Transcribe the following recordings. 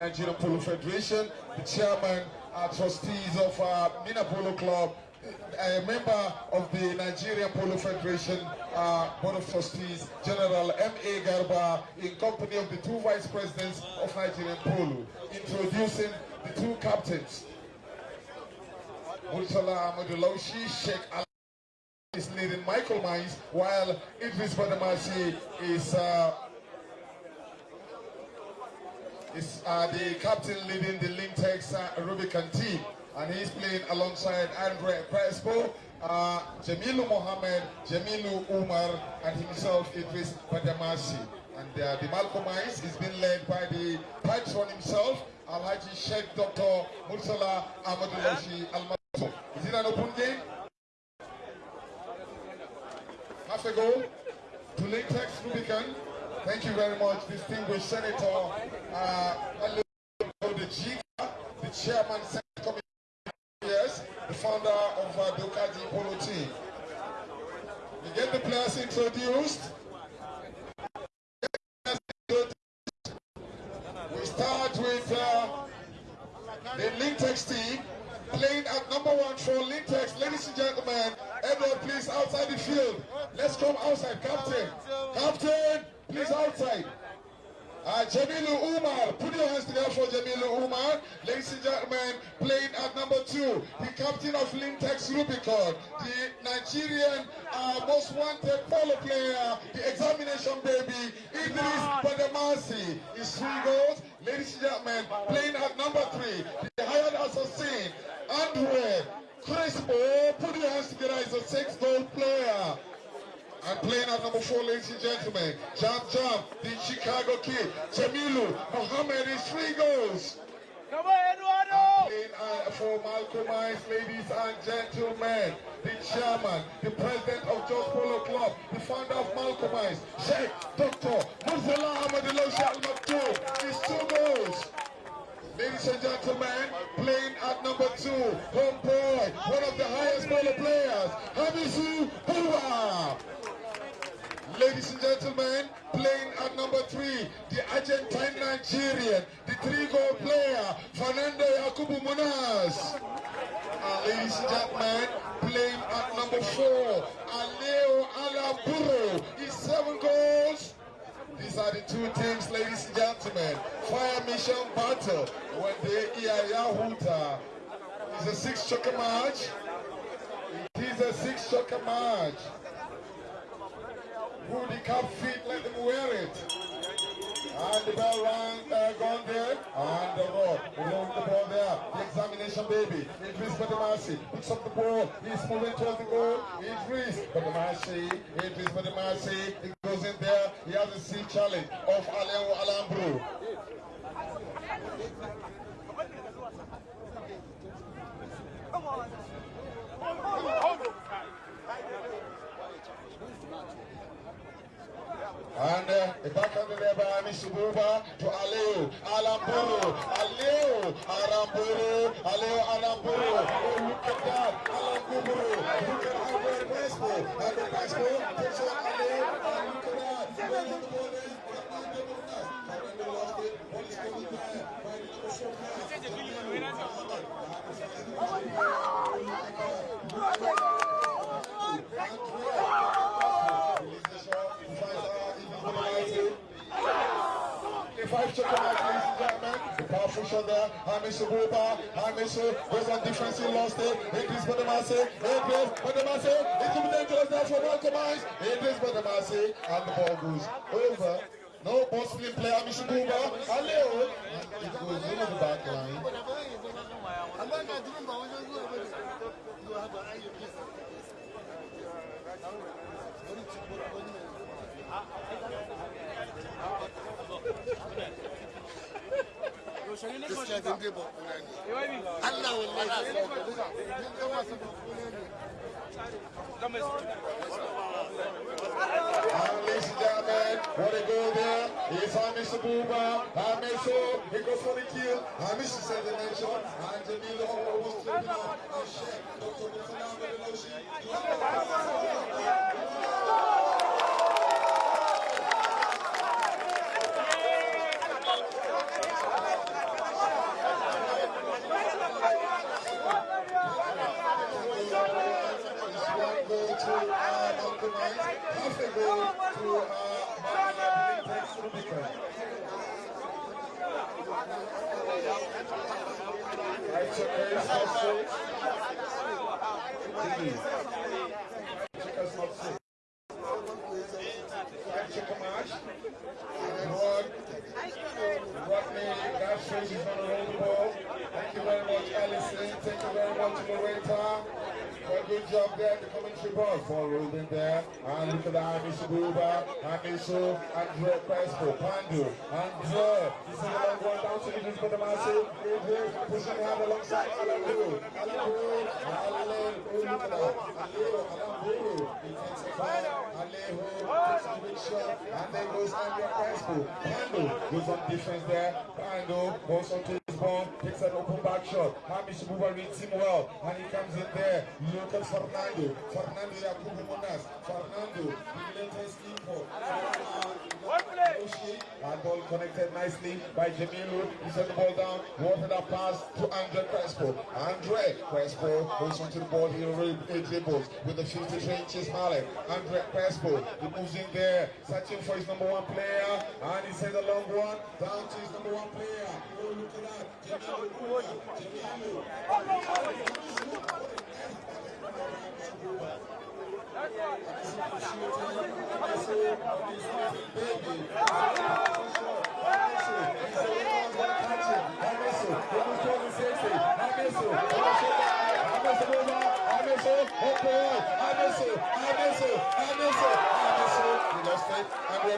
Nigerian Polo Federation, the chairman, uh, trustees of uh, Mina Polo Club, a member of the Nigeria Polo Federation uh, Board of Trustees, General M.A. Garba, in company of the two vice presidents of Nigerian Polo, introducing the two captains. Murtala Amadulaushi, Sheikh Al is leading Michael Mines, while Idris Badamasi is uh, is uh, the captain leading the Lintex uh, Rubicon team. And he's playing alongside Andre Crespo, uh, Jamilu Mohammed, Jamilu Umar, and himself Idris Badamasi. And uh, the Malcolmites is being led by the patron himself, Alhaji Sheikh Dr. Mursala Ahmadullahi Al Is it an open game? Half a goal to Lintex Rubicon. Thank you very much, distinguished Senator uh, the chairman, Senate Committee, yes, the founder of uh, Ducati Polo team. We get the players introduced. We start with uh, the Lintex team playing at number one for Lintex. Ladies and gentlemen, Edward, please outside the field. Let's come outside, Captain. Captain, please outside. Uh, Jamilu Umar, put your hands together for Jamilu Umar. Ladies and gentlemen, playing at number two, the captain of Lintex Rubicon, the Nigerian uh, most wanted polo player, the examination baby, Idris Badamasi, is three goals. Ladies and gentlemen, playing at number three, the hired assassin, Andre Crespo, put your hands together, he's a six-goal player. And playing at number four, ladies and gentlemen, Jam Jam, the Chicago Kid, Jamilu, Mohammed is three goals. Come on, Eduardo! And playing uh, for Malcolm Ice, ladies and gentlemen, the chairman, the president of Jos Polo Club, the founder of Malcolm Ice, Sheikh Dr. Murtala Ahmadullah Al Maktoum, is two goals. Ladies and gentlemen, playing at number two, homeboy, one of the highest polo players, Hamisu Hua. Ladies and gentlemen, playing at number three, the Argentine Nigerian, the three-goal player, Fernando Yakubu Munas. Uh, ladies and gentlemen, playing at number four, Aleo Alaburo, is seven goals. These are the two teams, ladies and gentlemen. Fire Mission Battle, when they Yahuta. It's a six-chukker match. It is a six-chukker match. Who the cap fit, let them wear it. And the bell rang, uh, gone there, and the road, rolling the ball there. The examination baby, Idris Badamasi, picks up the ball, he's moving towards the goal, Idris Idris for the mercy. He goes in there, he has a sea challenge of Aleo Alambro. And uh, the back of the there by to Aleo, Alamburu, Aleo, Alamburu, Aleo, Alamburu. Oh, look at that, Alamburu. Look at Albert Crespo. Albert Crespo takes on Aleo, and look at that. Is the ball there? Fernando Munoz. 25 check out, ladies and gentlemen. The powerful shot there. And Mr. Boba. And Mr. There's a difference in lost it. It is Badamasi. It is Badamasi. It will be dangerous for one command. It is Badamasi. And the ball goes over. No ball player, Mr. Boba. And it goes over the back line. Uh -oh. gaskiya din dai ba kuna ne Allah wallahi sai ba kuna din dai ba ba kuna ne Hamis Jamal, Origova, he's Hamis Abuba, Hamis O, he goes for the kill, Hamis is at the nation, and Jamil O was to the Dr. Mufanam Beloshi, Thank you very much, Alison. Thank you very much, Loretta. For good job there the commentary box. Ball rolled in there. And look at the Amisu Buba, Amisu, Andre Crespo, Pandu, Andre. Is the long one down to pushing the alongside Alan. Alan Alan that. Alan takes the ball. Alejo takes a big shot. And then goes Andre Crespo. Pandu goes ball, takes an open back shot. Hamish Buba reads him well. And he comes in there. Look at Fernando. Fernando Yakubu Munas. Fernando, the latest info. And ball connected nicely by Jamilu. He sent the ball down. Wanted a pass to Andre Crespo. Andre Crespo goes onto the ball. He dribbles with the 53 inches mallet. Andre Crespo. He moves in there, searching for his number one player. And he sends a long one down to his number one player. Oh, look at that. Abençoe, abençoe, abençoe, abençoe, abençoe, abençoe, abençoe,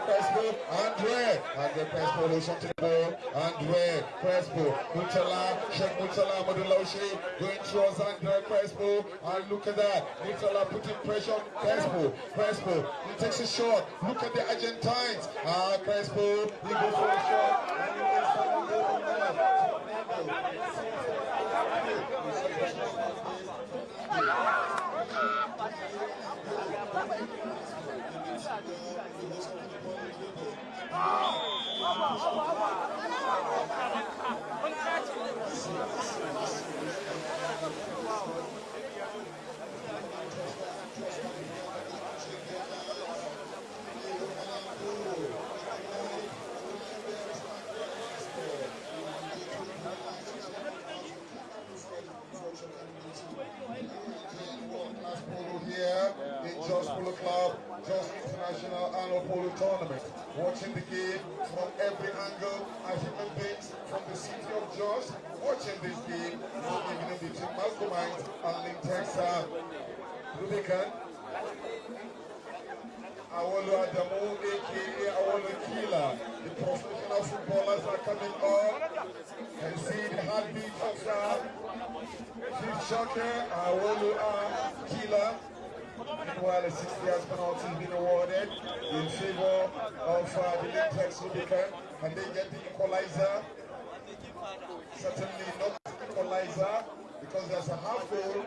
Crespo, Andre, Andre Crespo looks onto the ball, Andre Crespo, Mutala, Sheikh Mutala, Moduloshi, going towards Andre Crespo, and look at that, Mutala putting pressure on Crespo, Crespo, he takes a shot, look at the Argentines, ah, Crespo, he goes for a shot, Thank you. Watching the game from every angle as human beings from the city of Jos. Watching this game, this evening between Malcolmite and Lintexa Rubicon. Awolo Adamu, aka Awolo Kila. The professional footballers are coming on. And see the heartbeat of the Chief Shocker, Awolu uh, Kila. Meanwhile, a 60 years penalty has been awarded in favor of uh, the Lintex Rubicon. And they get the equalizer. Certainly not equalizer because there's a half goal.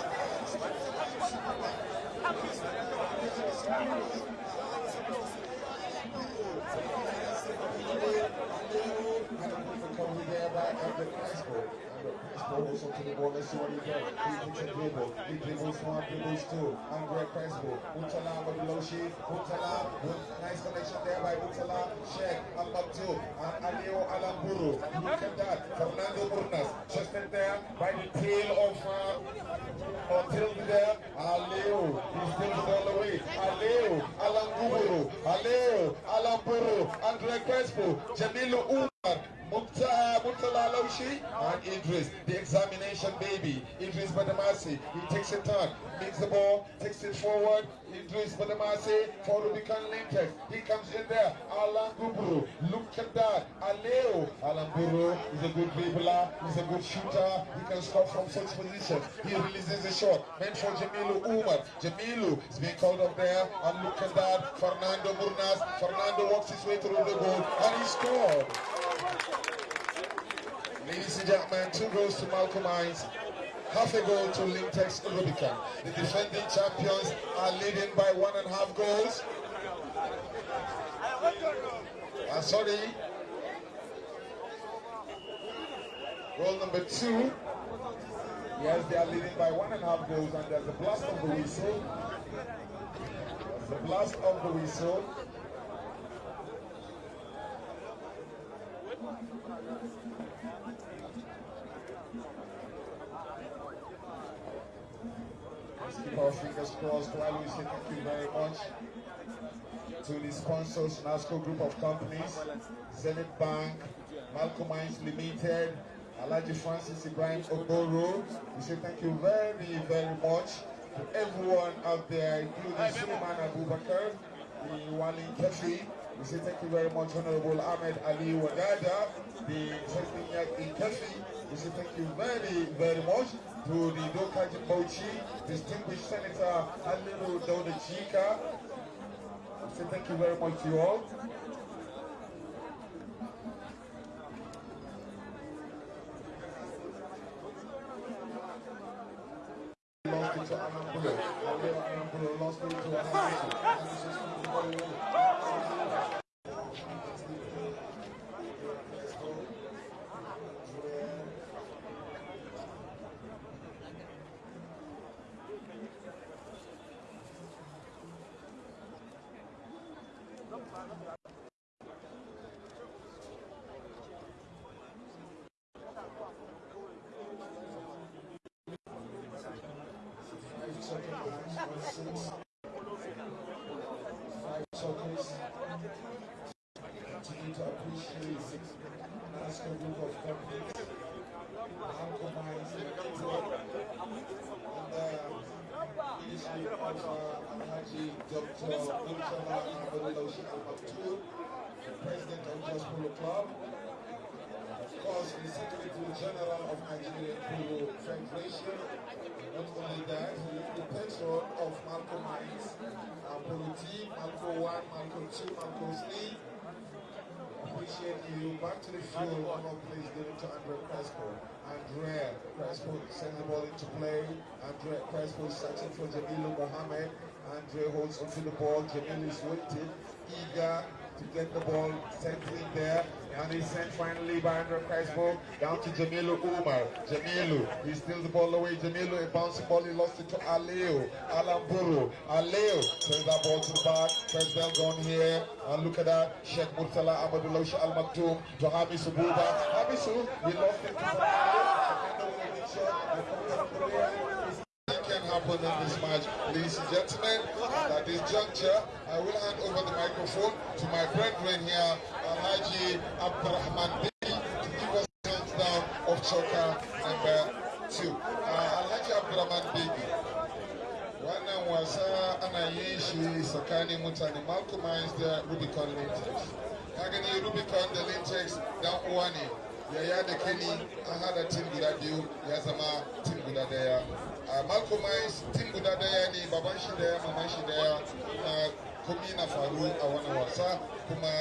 Crespo. Andre Crespo goes up to the ball. Let's see what he does. He dribble. He dribbles one, dribbles two. Andre Crespo. Mutala Mabuloshi. Mutala. with Nice connection there by. Sheikh Al-Maktu. And Alio Alamburu. Look at that. Fernando Burnas. Just there by the tail of uh, there. Aleo. He steals the ball away. Aleo. Alamburu. Alamburu. Andre Crespo. Jamilu Umar. Mukta- Murtala Laushi and Idris, the examination baby. Idris Badamasi. He takes a turn, makes the ball, takes it forward. Idris Badamasi for Rubicon Lintex. He comes in there. Alan Gubru. Look at that. Aleo. Alan Gubru is a good dribbler. He's a good shooter. He can score from such positions. He releases a shot. Meant for Jamilu Umar. Jamilu is being called up there. And look at that. Fernando Murnas. Fernando walks his way through the goal. And he scored. Ladies and gentlemen, two goals to Malcolm Hines, half a goal to Lintex Rubicon. The defending champions are leading by one and a half goals. Uh, sorry. Goal number two. Yes, they are leading by one and a half goals, and there's a blast of the whistle. There's a blast of the whistle. Crossed while we thank you very much to the sponsors, NASCO Group of Companies, Zenith Bank, Malcolm Mines Limited, Alaji Francis Ibrahim Oboro. We say thank you very, very much to everyone out there, including Suleiman Abubakar, the Wali Kefi. We say thank you very much, Honorable Ahmed Ali Wadada, the President in Kefi. We say thank you very, very much to the Dokaji Mochi, distinguished Senator Aliru Dauda Chika. We say thank you very much to you all. Lost to lost to. Five seconds, one six. Five seconds. Continue to appreciate NASCO group of companies. Malcolm Hines Limited. And uh, leadership of uh, Alhaji Dr. Murtala Abdullahi Al Maktoum, the president of Jos Polo Club. Of course, the Secretary General of Nigerian Not only that, the patron of polo team, Malcolm 1, Malcolm 2, Malcolm 3. Appreciate you. Back to the field, one please give it to Andre Crespo. Andrea Crespo sends the ball into play. Andrea Crespo searching for Jamilu Mohammed. Andre holds onto the ball. Jamil is waiting, eager to get the ball sent in there. And he's sent finally by Andrew Crespo down to Jamilu Umar. Jamilu, he steals the ball away. Jamilu, a bouncing ball, he lost it to Aleo. Alamburu. Aleo sends that ball to the back. First bell gone here. And look at that. Sheikh Murtala Amadullah Al Maktoum to Hamisu Buba. Hamisu, he lost it to. Can happen in this match, ladies and gentlemen. And at this juncture, I will hand over the microphone to my brethren here, Alhaji Abdurrahman Bey, to give us a countdown of Choka number two. Uh, Alhaji Abdurrahman Bey, wannan wasa ana yin shi tsakanin Malcolm Rubicon Lintex. Ka gani Rubicon Lintex dan. Yaya da Kenny an hada tim guda biyu ya zama tim guda ɗaya. a Malcolm Hines tim guda ɗaya ne baban shi ɗaya maman shi ɗaya. Na komi na faru a wannan wasa. Kuma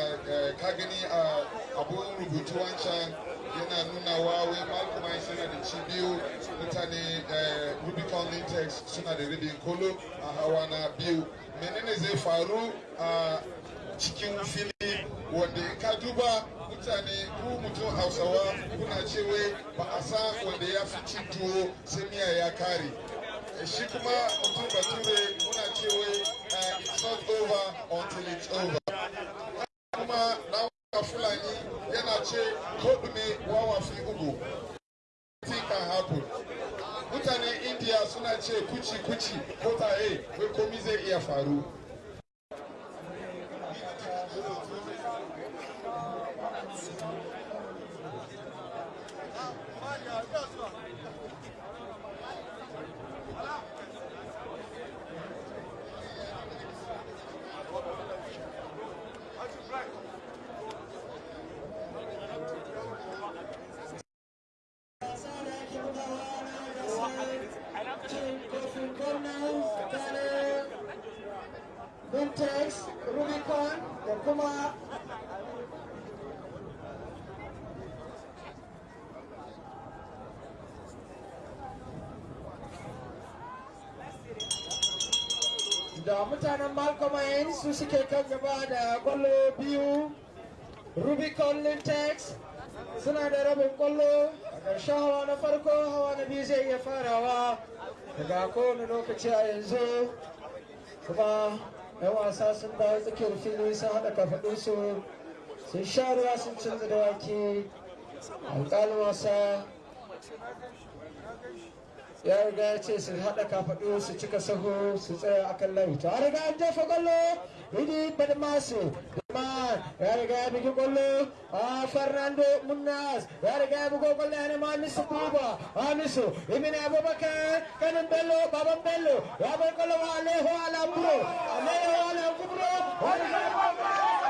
ka gani a abun rubutu wancan yana nuna wa wai Malcolm Hines yana da ci biyu. Mutane Rubicon Lintex suna da ribin kolo a hawa na biyu. Menene zai faru a cikin fili wanda ka duba mutane ku mutum hausawa kuna cewa ba a san wanda ya fi cin tuwo sai miya ya kare. Shi kuma mutum bature muna cewa it's not over until it's over. Kuma na fulani yana ce kodume wawa fi ugu. Mutanen india suna ce kuci kuci ko taye wai komi zai iya faru. Var ya, biraz var. Malcolm su suke kan gaba da ƙwallo biyu. Rubicon Lintex suna da rabin ƙwallo. A ƙarshen hawa na farko hawa na biyu zai iya farawa daga kowane lokaci a yanzu. Kuma yan wasa sun dawo tsakiyar fili sun haɗa kafaɗinsu sun sha ruwa sun canza da wake alƙalin wasa ya riga ya ce su haɗa kafaɗu su cika saho su tsaya akan layi. To a riga an jefa ƙwallo bidi badmasu man ya riga ya bugi ƙwallo a fernando munas ya riga ya bugo ƙwallo ya nema amisu buba amisu ibn abubakar kanin bello baban bello. Ya bar ƙwallo wa aleho alamburo aleho alamburo wani ya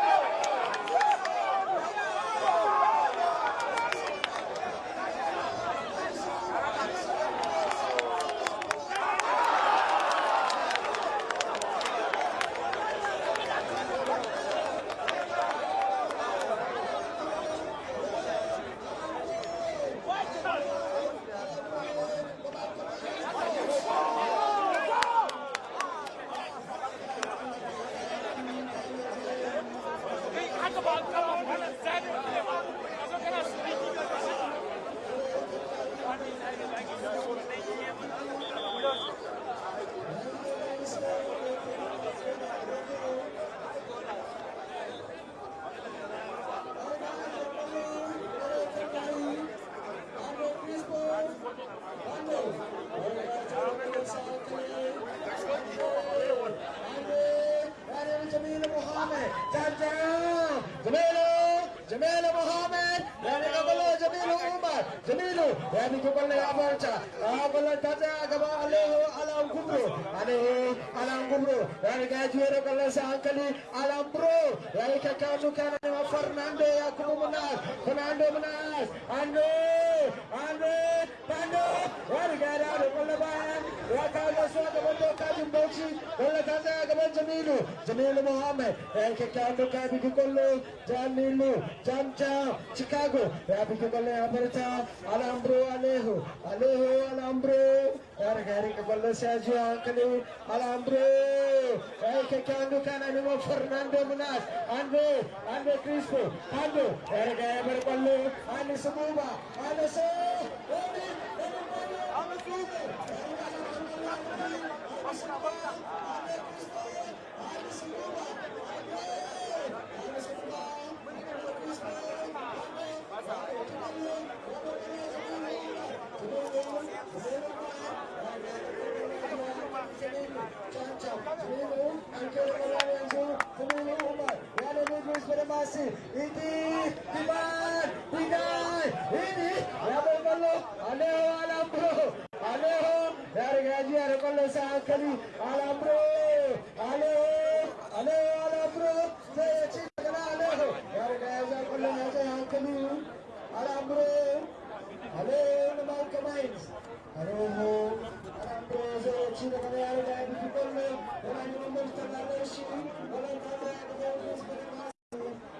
Jamilu yani kuballe amanca abalan ah, tata gaba aleho alam kubro. Aneh alam kubro. Yani gajuero kalasa ankali alam bro. Yani kakatu kana nema Fernando ya kubu menas. Fernando menang, Ando Ando Ando. Warga gada ada kuballe يا كومو مناس فرناندو مناس اندو اندو اندو يعني قاعد يوري قبل بان يا كانوا سوا قبل كاجم بوشي قبل كذا قبل جميلو جميل محمد يعني كانوا كان بيقولوا جميلو jam jam Chicago ya fi kwallo ya farta alambro alejo alejo alambro ya riga ya rika kwallo sai ji hankali alambro ya yi masih ini Iman Pinai ini Rabal Balok Alewa Lambo Alewa ya riga ya bar kwallo ando su buba ando su Alambro, Alambro, Malcolm Mines. Aroho, Alambrose, Chile, Canale, Gabi, Picollo, Orani, Mosta, Lareshi, Olanda, Gabi, Gabi, Aiga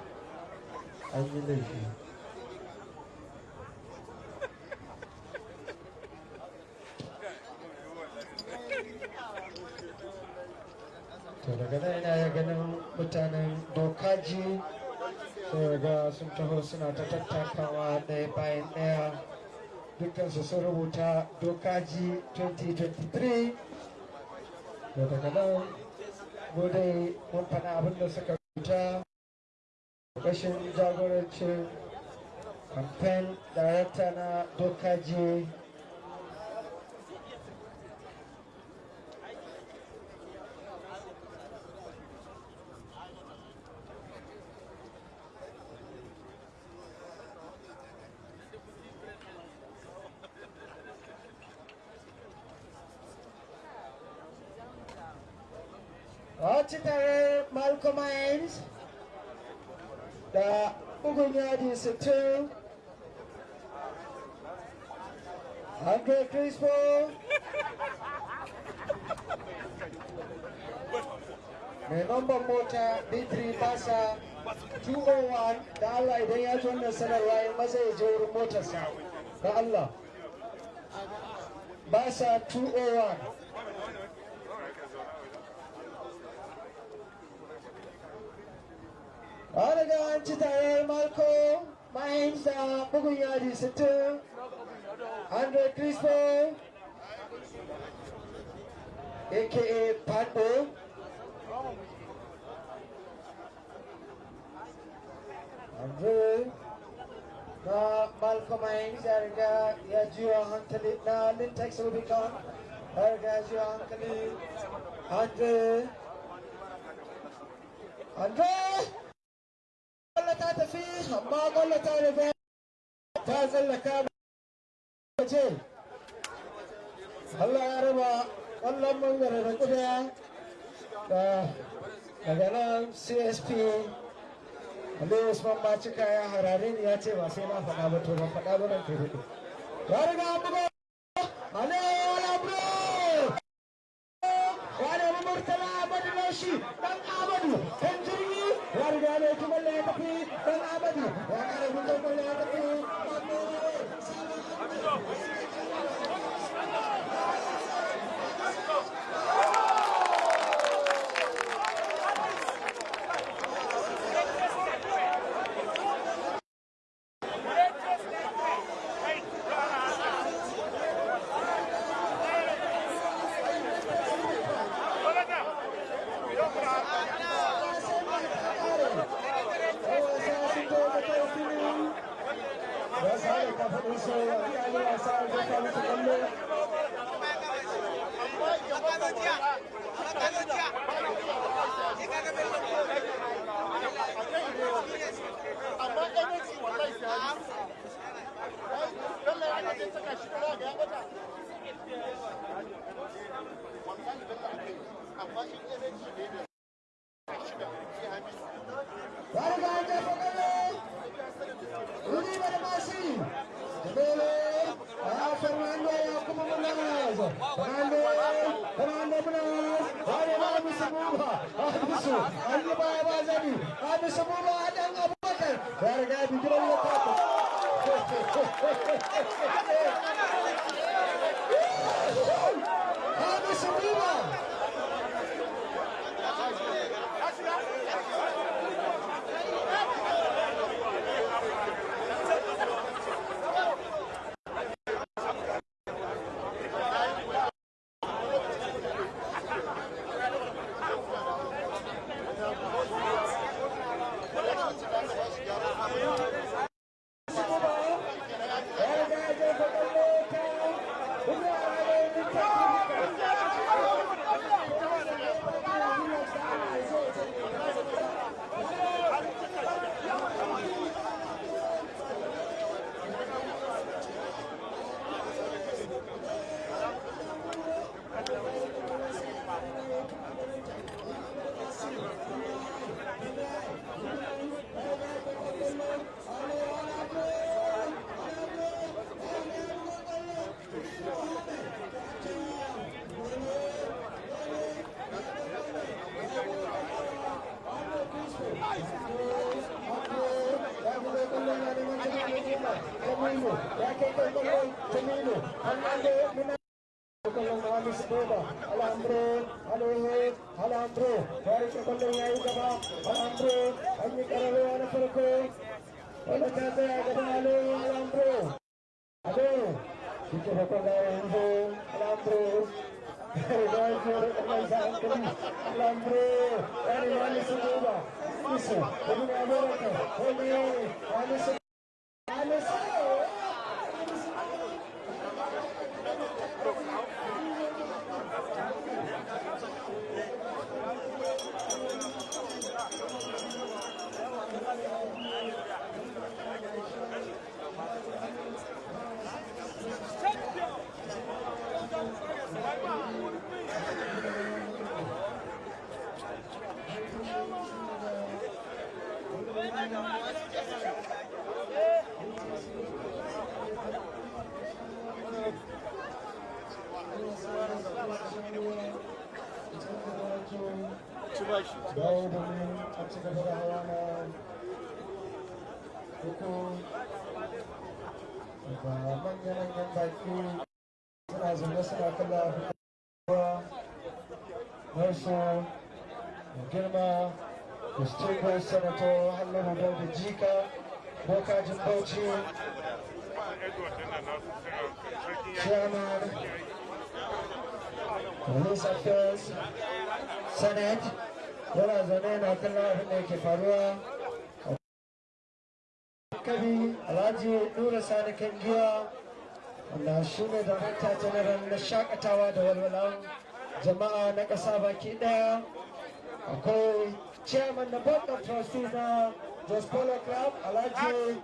an yi laifi. To daga nan ina ya ganin mutanen dokaji sai ga sun taho suna ta tattakawa ɗaya bayan ɗaya. Dukkansu sun rubuta dokaji 2023 to daga nan mu mun faɗa abin da suka rubuta. Kashin jagorancin campaign director na Dokaji Watch it, Malcolm Hines. Da bugun yadi sittin. Andre Crispo. Mai namban mota B3 basa 201 da Allah idan ya ji wannan sanarwa ya maza ya je wurin motarsa. Da Allah. Basa 201 ci tare Marco Mahins da bugun yadi 60 Andre Crispo aka Pando Andre na Malcolm Mahins ya riga ya jiwa hankali na Lintex Rubicon ya riga ya jiwa hankali Andre Andre ƙwallo ta tafi amma ƙwallo ta rufe. Ta tsallaka ce Allah ya raba ƙwallon mangare da kuda da daga nan CSP Aliyu Usman Bacika ya harare ni ya ce ba sai na faɗa ba to ban faɗa ba nan kai huɗu. Ya riga an buga. Aliyu Thank you. Nasu da girma distinguished senator hannun da jika bokajin bauchi chairman police affairs senate yana zaune na kallon abin faruwa kabi alhaji nura sani kan giya wanda shi general na shaƙatawa da walwalan jama'a na ƙasa baki ɗaya akwai chairman na board of trustees na jos polo club alhaji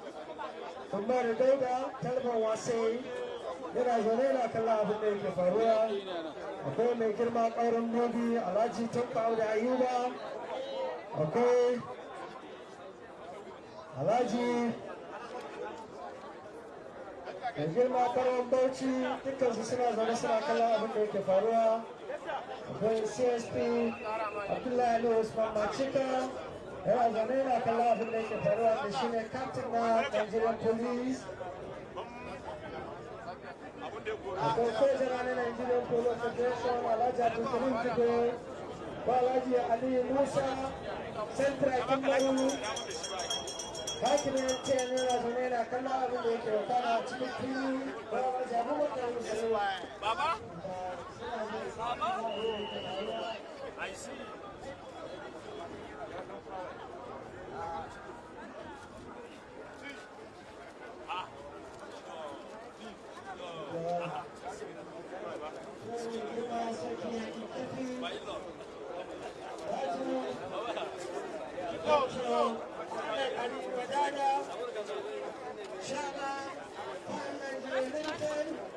umaru dauda talban wasai. Yana zaune na kallon abin da yake faruwa. Akwai mai girma ƙaurin nobi alhaji tanko da ayuba. Akwai alhaji mai girma ƙaurin bauchi. Dukkansu suna zaune suna kallon abin da yake faruwa. Akwai csp abdullahi usman macika yana zaune yana kallon abin da yake faruwa da shi ne captain na nigerian police. Akwai sojana na nigerian polo federation alhaji abdulkarim jibe ko alhaji ali musa central kimbaru hakimin tiyan yana zaune yana kallon abin da yake wakana cikin fili abubakar musulmi Baba? I see. Shama, Parliament, Lincoln,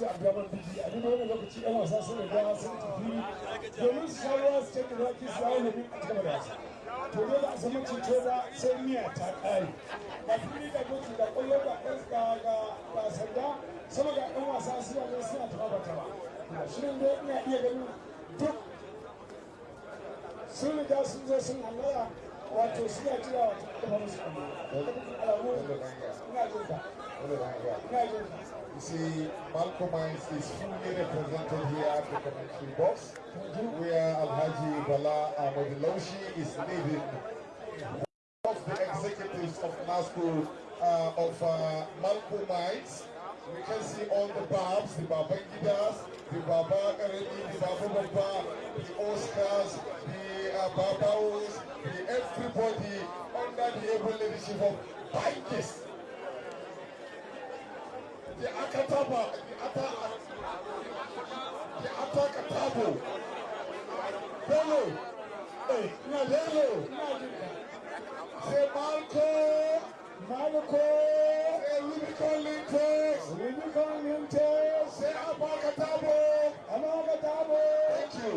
Alhaji Abdulrahman Biji a duk wani lokaci yan wasa sun riga sun tafi domin su sha ruwa su canza zaki su yawo domin a cigaba da wasa. To dole a zama ceto da sai miya ta ƙare. Ga fili ga doki ga ƙwallo ga ga ga sanda sama ga ɗan wasa suna ne suna taɓa ba taɓa. Shirin dai ina iya ganin duk sun riga sun zo sun hallara wato suna jira wato kuma musu alamu ina jin ka ina jin ka You see, Malcolm Mines is fully represented here at the commentary box, where Alhaji Bala Ahmadiloshi is leading of the executives of NASCO uh, of uh, Malcolm Mines. We can see all the Babs, the Babangidas, the Baba the Baba Baba, the Oscars, the uh, Babaos, the everybody under the able leadership of Bankis. The Akataba, the Ata, the Atakatabo. Bello, hey, now Bello, say Malco, Malco, say Rubicon Lintex, Rubicon Lintex, say Abakatabo, Abakatabo. Thank you.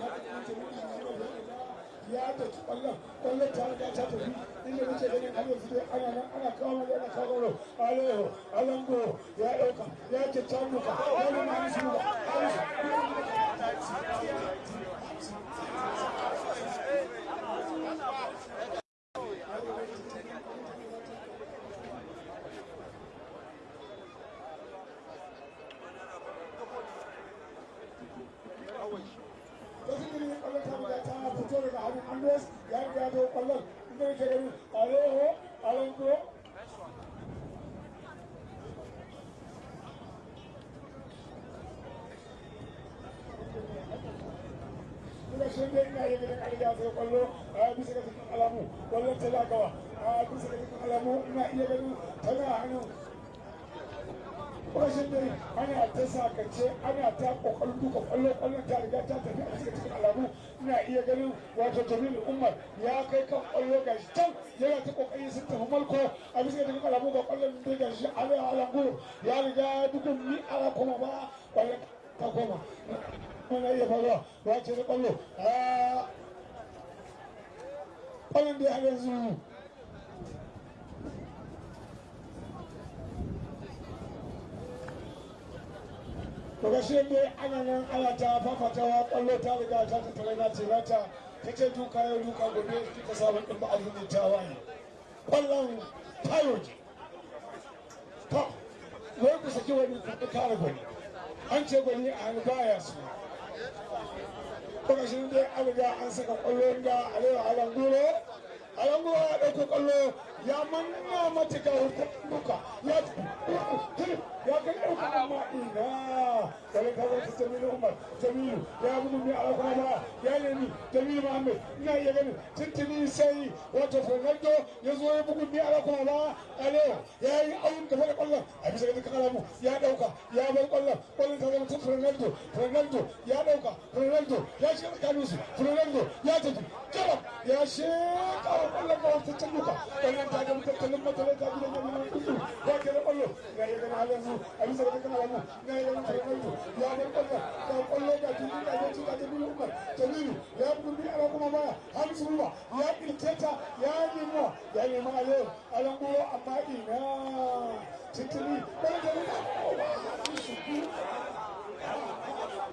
ya da ƙwallon ƙwallon ta riga ta tafi. Inda muke ganin har yanzu dai ana nan ana kawo mana ana kawo aleho alango ya ɗauka ya ke tamuka. Ya nuna musu ba Congress ಯಾಕೆ ಯಾದವ್ ಪಲ್ಲವ್ ಇಂಥ ವಿಷಯಗಳು ಅಯೋಹೋ ಅಳಂಕು شنجنا يدرك على جاز وقالوا أبي سكت الكلامو ولا تلاقوا أبي سكت الكلامو ما يبدو تنا هنو وشنجنا أنا أتساكت أنا أتاق وقلبك وقلبك أنا ترجع تتفق سكت الكلامو shi can yana ta ƙoƙari sun tafi malko a bisa ga cikin alamu ga ƙwallon da ga shi ala alangu ya riga dukkan ni ala kuma ba. Kwallon ta koma. Mana iya faruwa. Ba ce da ƙwallo. A ƙwallon da yanzu to ga shi dai ana nan ana ta fafatawa ƙwallo ta riga ta tattare na ce nata ta ce duka yau duka gobe kika samu ɗin ba abin ta waye ƙwallon tayo ce to wai ku saki wani kuɗi kare gwani. An ce gwani a hannu baya su kuma shi dai an riga an saka ƙwallo da alewa alanguro alanguro ya ɗauko ƙwallo ya manna matika utakumbuka yakageuka kama ina walekaweka Jamilu Umar Jamilu ya bunu mi gudumia alakwama yale ni Jamilu Muhammad ina ya gani tuntuni sai wato Ronaldo ya zo ya bugun biya alakwama a yau ya yi awun da fara kwallon a bisa ga kalamu ya dauka ya bar kwallon kwallon ta zama tun Ronaldo Ronaldo ya dauka Ronaldo ya shiga tsakaninsu Ronaldo ya tafi jarab ya shekara kwallon kawar ta can duka ta ga tattalin matsalai ta gidan yamma kudu ya ke da ƙwallo ya yi ganin halin su a bisa ga dukkan alamu na yi ganin fernando ya bar ƙwallon ga ƙwallo ga tuni ga gaci ga jamilu umar jamilu ya bugu ala kuma baya hamisu ruba ya kirketa ya nemo ya nemo alewa alan goro amma ina tuntuni wani jamilu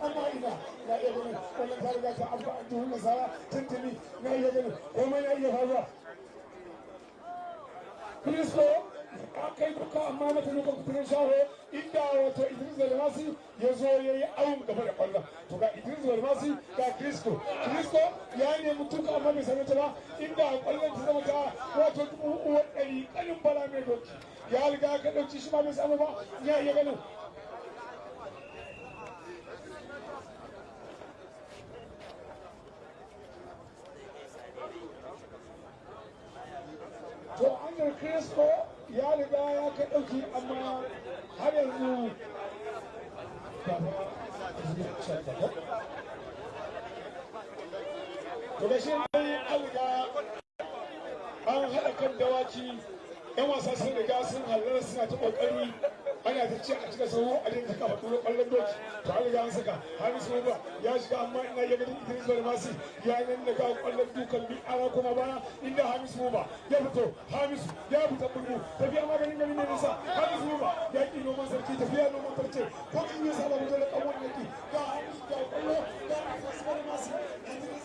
amma ina na iya ganin wannan ta riga ta abu a duhun nasara tuntuni na iya ganin komai na iya faruwa Kristo ya kai duka amma mata duka kuturin shaho inda wato Idris Belmasi ya zo ya yi awon gaba da ƙwallon to ga Idris Belmasi ga Kristo Kristo ya nemi tuka amma bai sami ta ba inda ƙwallon ta zama ta wato dubu uwa ɗari ƙanin bala mai doki ya riga ka ɗauki shi ma bai samu ba ya iya ganin an kristo ya riga ya kai ɗauki amma har yanzu to da shi ne an riga an haɗa kan dawaki yan wasa sun riga sun halarra suna ta ƙoƙari ana ta ce a cika sauro a dinka kafa turo ƙwallon doki to an riga an saka. Hamisu ba ya shiga amma ina ya ganin idris barmasi ya nan daga ƙwallon dukan bi ana kuma baya inda hamisu ba ya fito. Hamisu ya fita burbu tafiya maganin gari ne nisa hamisu ba ya ƙi noman sarki tafiya noman farce. Ko in yi saba mutum da ƙawon yaki. Ga hamisu ga ƙwallo ga idris barmasi idris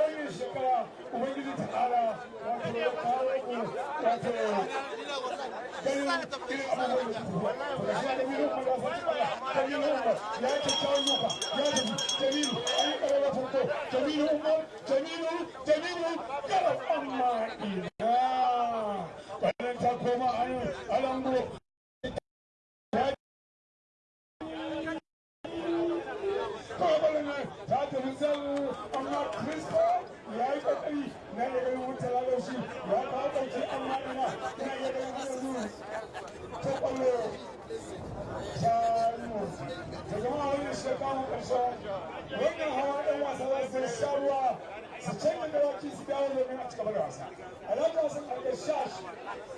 wannan shekara ubangiji ta ƙara wato ya kawo ku wato ganin irin abubuwan da su da shi da mirin kuma fata da mirin umar ya yi kyakkyawan luka ya tafi jamilu an yi ƙarar farko jamilu umar jamilu jamilu ƙarar amma ina wannan ta koma a alango na iya ganin wuta lalar shi ya kawo ɗauki amma ina ina iya ganin hannu ta ƙwallo shanu ta zama wani shekaru ƙarshen wannan hawa ɗan wasa za su sha ruwa su canza dawaki su dawo domin a cigaba da wasa. Alhaji wasan ƙarƙar shash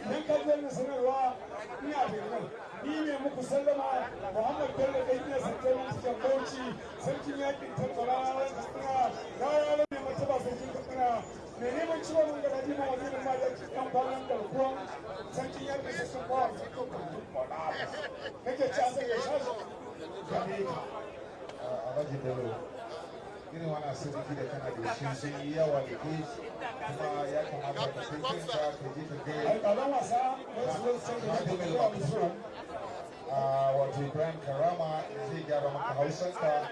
idan ka ji wannan sanarwa ina da nan ni ne muku sallama muhammad bello ɗan iya sarkin cikin bauchi sarkin yaƙin tattara na ya rabe martaba sarkin katsina. Mai neman ciwon nan gaba jima wazirin madaki ɗan kwanan garkuwan sarkin yaƙin sarkin kwanan sarkin kwanan nake ci a sanya shash gane ka Alhaji Bello irin wani asibiti da kana da shi sun yi yawa da ke kuma ya kamata ka kai kanka ka je ka gaya alƙalan wasa wasu sun da zuwa wato Ibrahim Karama zai gyara maka hausanka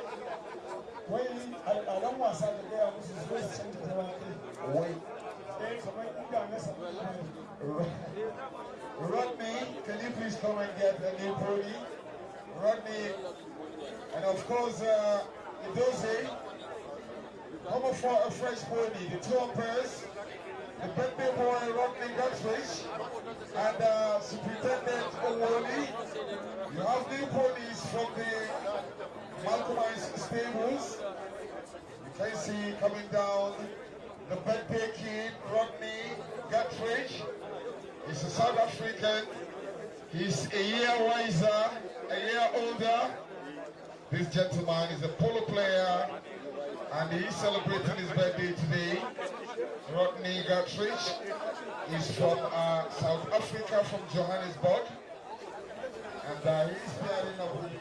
wai alƙalan wasa da gaya musu su zo su canza ta wani wai kamar inda Rodney, can you please come and get a new pony? Rodney, and of course, uh, Idoze, come for a fresh pony. The two umpires, the birthday boy Rodney Guthridge, and uh, Superintendent Owoli. You have new ponies from the Malcolm Stables. You can see coming down the birthday kid, Rodney Guttridge. He's a South African. He's a year wiser, a year older. This gentleman is a polo player and he's celebrating his birthday today. Rodney Guttridge is from uh, South Africa, from Johannesburg. And uh, he's pairing up with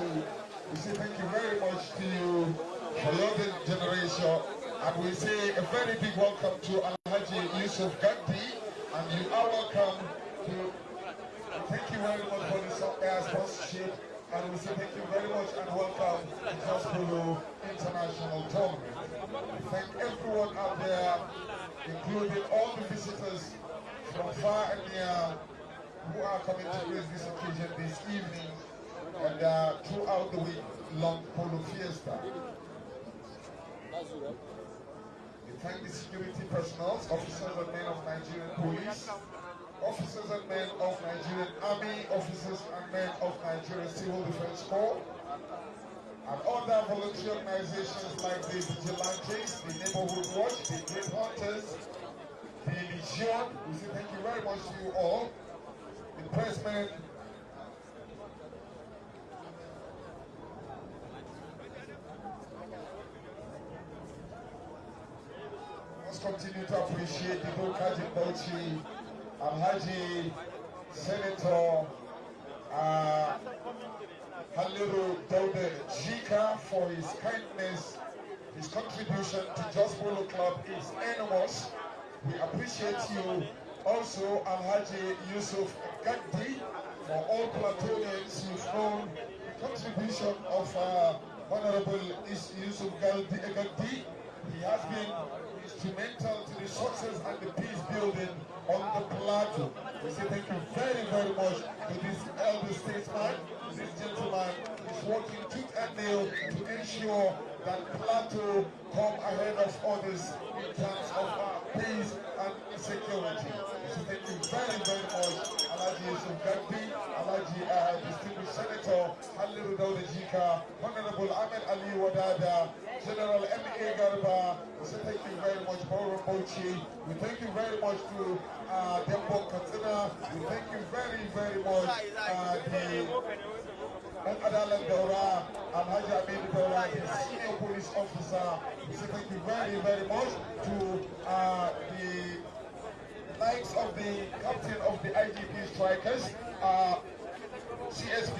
We say thank you very much to you your generation. And we say a very big welcome to Alhaji Yusuf Gandhi. And you are welcome to thank you very much for this air uh, sponsorship. And we say thank you very much and welcome to Jos Polo International Tournament. Thank everyone out there, including all the visitors from far and near who are coming to grace this occasion this evening and uh, throughout the week long polo fiesta. We thank the security personnel, officers and men of Nigerian police, officers and men of Nigerian army, officers and men of Nigerian civil defense corps, and other voluntary organizations like the Vigilantes, the Neighborhood Watch, the Great Hunters, the Legion. We say thank you very much to you all. The pressmen, continue to appreciate the Bokaji Bauchi, Alhaji, Senator, uh, Haliru Dauda Jika for his kindness. His contribution to Jos Polo Club is enormous. We appreciate you. Also, Alhaji Yusuf Gandhi, for all Platonians you've known the contribution of uh, Honorable Is- Yusuf. Gandhi. He has been instrumental to the success and the peace building on the plateau. We say thank you very, very much to this elder statesman. This gentleman is working tooth and nail to ensure that plateau come ahead of others in terms of uh, peace and security. We say thank you very, very much, Uh, Distinguished Senator Honorable Ahmed Ali Wadada, General M.A. Garba, we say thank you very much, Bochi. We thank you very much to uh, Dembo Katsina. We thank you very, very much, uh, the Al Adalan Alhaji Amin Daura, the senior police officer. We say thank you very, very much to uh, the likes of the captain of the IGP strikers, uh, CSP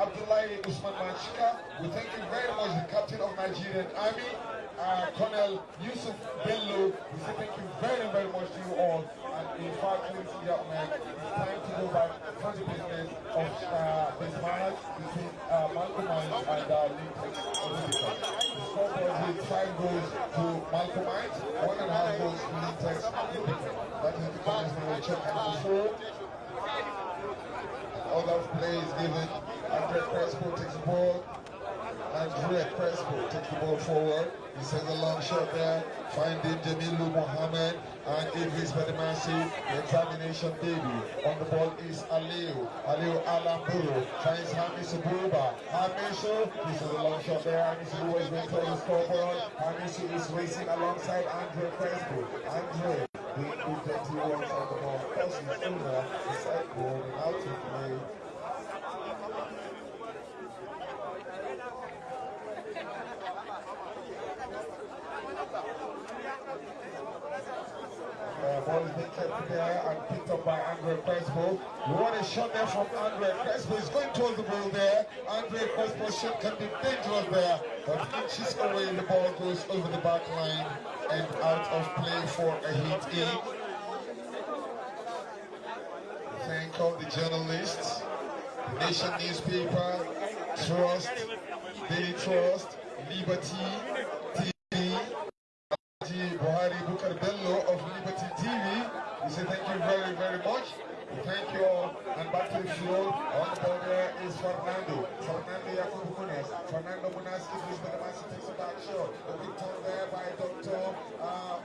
Abdullahi Usman Manchika. We thank you very much, the captain of Nigerian Army, uh, Colonel Yusuf Bello. We say thank you very, very much to you all. And in fact, ladies and gentlemen, it's time to go back to the business of uh, this match between uh, Malcolm and uh, Lintex With five goals to Malcolm Mines, one and a half goals to Olympica. That is the comments we will check and before other plays given. Andre Crespo takes the ball. Andre Crespo takes the ball forward. He sends a long shot there, finding Jamilu Mohammed and Idris Badamasi. The examination baby. On the ball is Aliu. Aliu Alamburu finds Hamisu Buba. Hamisu, this is a long shot there. Hamisu is going for the scoreboard. Hamisu is racing alongside Andre Crespo. Andre the U21 on the ball crosses over the out of play. Uh, ball is being kept there and picked up by We want a shot there from Andre Crespo. He's going towards the ball there. Andre Crespo's shot can be dangerous there, but inches away the ball goes over the back line and out of play for a hit in. Thank all the journalists, the Nation newspaper, Trust, Daily Trust, Liberty, TV, Buhari Bukar Bello of Liberty TV. We say thank you very, very much. We thank you all. To. On the ball there is Fernando. Fernando Yakubu Munas. Fernando Munas is the man who takes a back shot. A big turn there by Dr. Uh,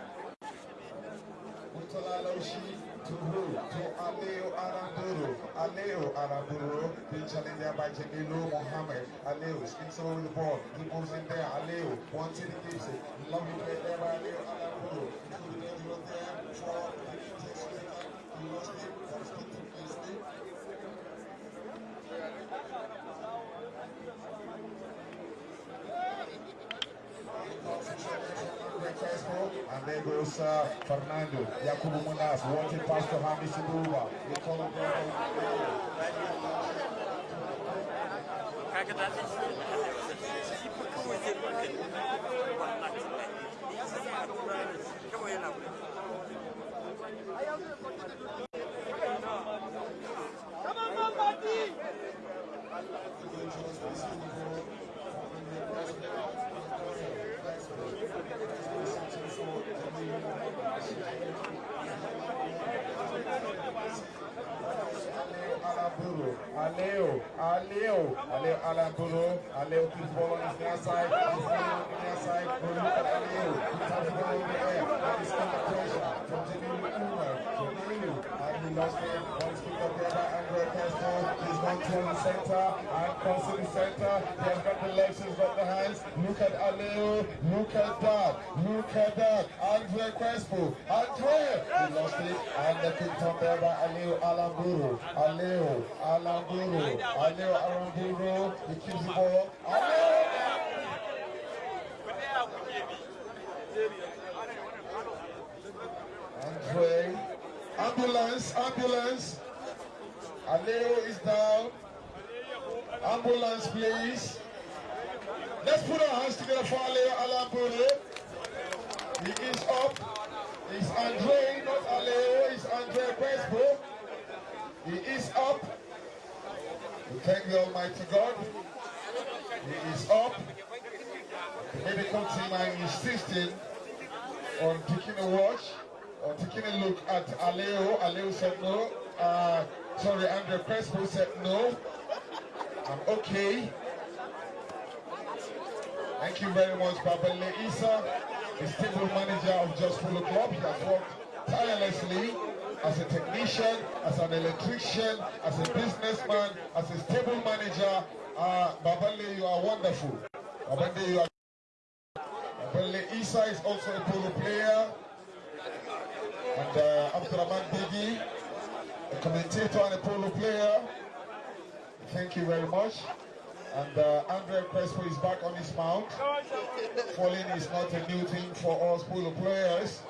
Mutola Loshi to who? To Aleo Aranduro. Aleo Aranduro. Being challenged there by Jamilu Mohammed. Aleo spins over the ball. He moves in there. Aleo wants it, he gives it. Lovely play there by Aleo Aranduro. Into the there for the Inter He lost it. Goes Fernando Yakubu Munas, wanted pass to Hami Sibuba. They call him kaga da zai Aleo, Aleo, Aleo Alamburu, Aleo keeps ball on his near side, he's playing on the near side, go look at Aleo, taps ball in the air, and he's under pressure from Jamilu Umar, Jamilu, and he lost it, one is picked up there by Andre Castro, the center, and comes center, he has got the legs, he's the hands, look at Aleo, look at that, look at that, Andre Crespo, Andre, he lost it, and the kick on there by Aleo Alamburu, Aleo, Alamburu, Aleo Alamburu, he keeps the ball, Aleo! Andre, ambulance, ambulance, Aleo is down, ambulance please. Let's put our hands together for Aleo Alamburu. He is up. It's Andre, not Aleo. It's Andre Crespo. He is up. We thank the Almighty God. He is up. The medical team are insisting on taking a watch, or taking a look at Aleo. Aleo said no. Uh, sorry, Andre Crespo said no. I'm okay. Thank you very much, Babale Isa, the stable manager of Jos Polo Club. He has worked tirelessly as a technician, as an electrician, as a businessman, as a stable manager. Uh, Babale, you are wonderful. Babale, you are. Isa is also a polo player. And uh, Abdurrahman a commentator and a polo player. Thank you very much. And uh, Andre Crespo is back on his mount. Falling is not a new thing for us polo players.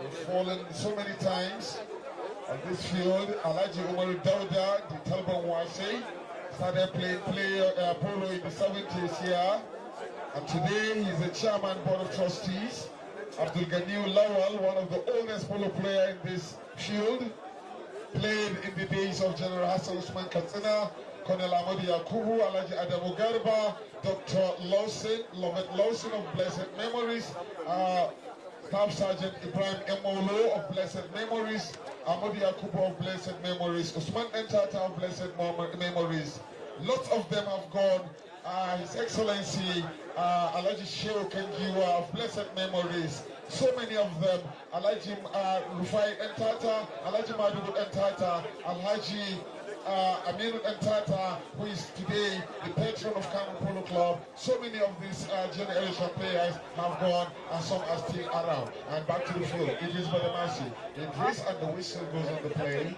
We've fallen so many times on this field. Alaji Umaru Dauda, the Talban Wase, started playing play, uh, polo in the 70s here. And today he's the chairman board of trustees. Abdul Ganiu Lawal, one of the oldest polo player in this field, played in the days of General Hassan Usman Katsina, Colonel Amadi Yakubu, Alaji Adamu Garba, Dr. Lawson, Lovett Lawson of Blessed Memories, uh, Staff Sergeant Ibrahim Emolo of Blessed Memories, Amadi Yakubu of Blessed Memories, Usman Dantata of Blessed Memories. Lots of them have gone. Uh, His Excellency uh, Alaji Shehu Kangiwa of Blessed Memories. So many of them. Alaji uh, Rufai Dantata, Alaji Madugu Dantata, Alhaji uh, Aminu Dantata, who is today the patron of Kano Polo Club. So many of these uh, generation players have gone and some are still around. And back to the field. It is for the mercy. Idris and the whistle goes on the play.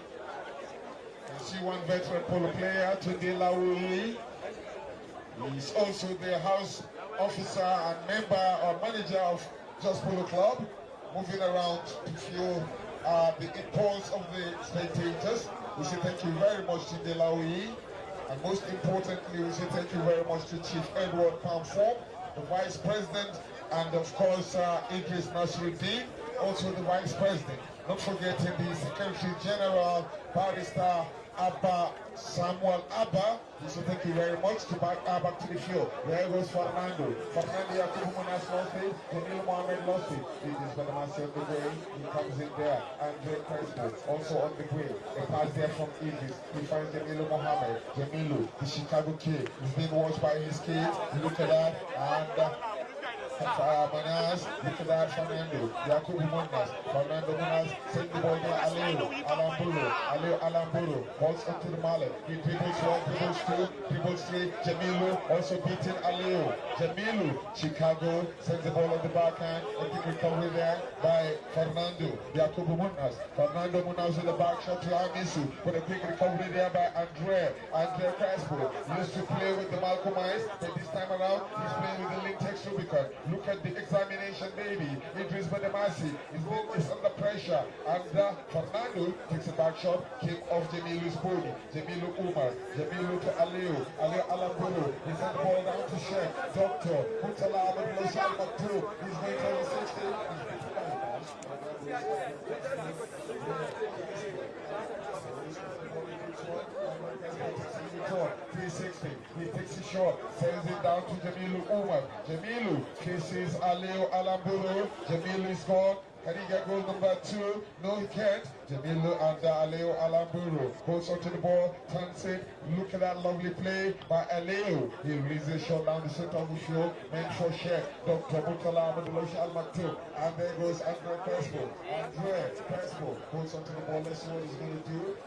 You see one veteran polo player, Tunde Lawuli. He's also the house officer and member or manager of Jos Polo Club, moving around to feel uh, the impulse of the spectators. We say thank you very much to Delawi. And most importantly, we say thank you very much to Chief Edward Pamform, the Vice President, and of course, uh, Idris Nasruddin, also the Vice President. Not forgetting the Secretary General, Barrister Abba Samuel Abba. He said, thank you very much to back back to the field. There goes Fernando. Fernando Yakubu Munas lost it. Jamil Mohammed lost it. It is Badamasi on the way. He comes in there. Andre Crespo also on the way. A pass there from Idris. He finds Jamilu Mohammed. Jamilu, the Chicago kid, is being watched by his kids. Look at that. And uh, Manas, that, Fernando, Yakubu Munas, Fernando Munas, send the ball there, Aleo, Alamburu, Aleo Alamburu, balls up to the mallet, he dribbles one, dribbles two, dribbles three, Jamilu also beating Aleo, Jamilu, Chicago sends the ball on the backhand, a big recovery there by Fernando, Yakubu Munas, Fernando Munas with the back shot to Amisu, but a quick recovery there by Andre, Andre Crespo, used to play with the Malcolm Ice, but this time around, he's playing with the Lintex Rubicon, Look at the examination, baby. Idris Badamasi is, is under pressure. And uh, Fernando takes a back shot, came off Jamilu's body. Jamilu Umar, Jamilu to Aliu, Aliu Alamburu. He sent ball down to Sheikh. Doctor, Mutala Ahmed Loshal Maktoum. He's going to the 60. Three sixty. He takes it short, sends it down to Jamilu Umar. Jamilu kisses Aleo Alamburu. Jamilu is gone. Can he get goal number two? No, he can't. Jamilu and Aleo Alamburu goes onto the ball, turns it. Look at that lovely play by Aleo. He releases shot down the center of the field. Meant for Sheikh. Dr. Mutala Al Maktoum. And there goes Andre Crespo. Andre Crespo goes onto the ball. Let's see what he's going to do.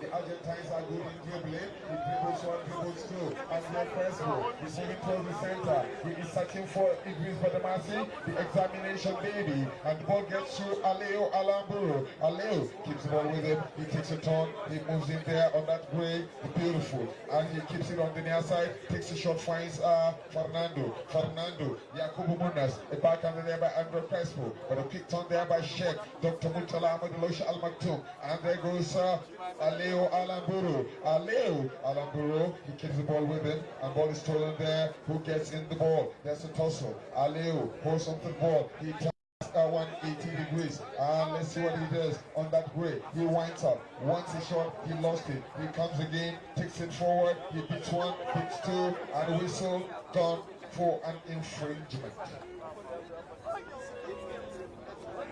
The Argentines are good in dribbling. He dribbles one, dribbles two. Andre Crespo is moving towards the center. He is searching for Idris Badamasi, the examination baby. And the ball gets to Aleo Alamburu. Aleo keeps the ball with him. He takes a turn. He moves in there on that gray. Beautiful. And he keeps it on the near side. Takes a shot, finds uh, Fernando. Fernando. Yakubu Munas. A backhand there by Andre Crespo. But a quick turn there by Sheikh. Dr. Mutala Ahmadullah Al Maktoum. And there goes uh, Aleo Aleo Alamburu. He keeps the ball with him. And ball is stolen there. Who gets in the ball? There's a tussle. Aleo holds onto the ball. He turns uh, 180 degrees. And let's see what he does on that gray. He winds up. Once a shot, he lost it. He comes again, takes it forward. He beats one, beats two, and whistle done for an infringement.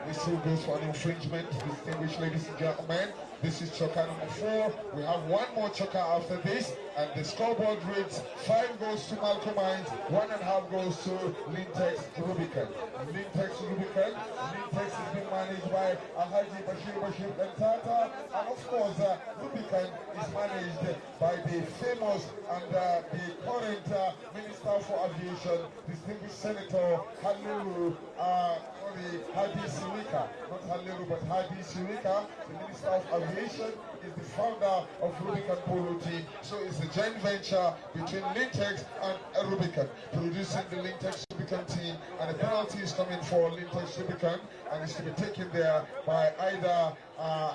Whistle goes for an infringement. Distinguished ladies and gentlemen, this is chukker number four. We have one more chukker after this, and the scoreboard reads five goes to Malcolm Mines, one and a half goes to Lintex Rubicon. Lintex Rubicon, Lintex is being managed by Alhaji Bashir Bashir Bentata, and of course, uh, Rubicon is managed by the famous and uh, the current uh, Minister for Aviation, distinguished Senator Halilu uh, sorry, Hadi Sirika, not Halilu, but Hadi Sirika, the Minister of Aviation, is the founder of Rubicon Polo Team. So it's a joint venture between Lintex and Rubicon, producing the Lintex Rubicon team. And the penalty is coming for Lintex Rubicon, and it's to be taken there by either uh,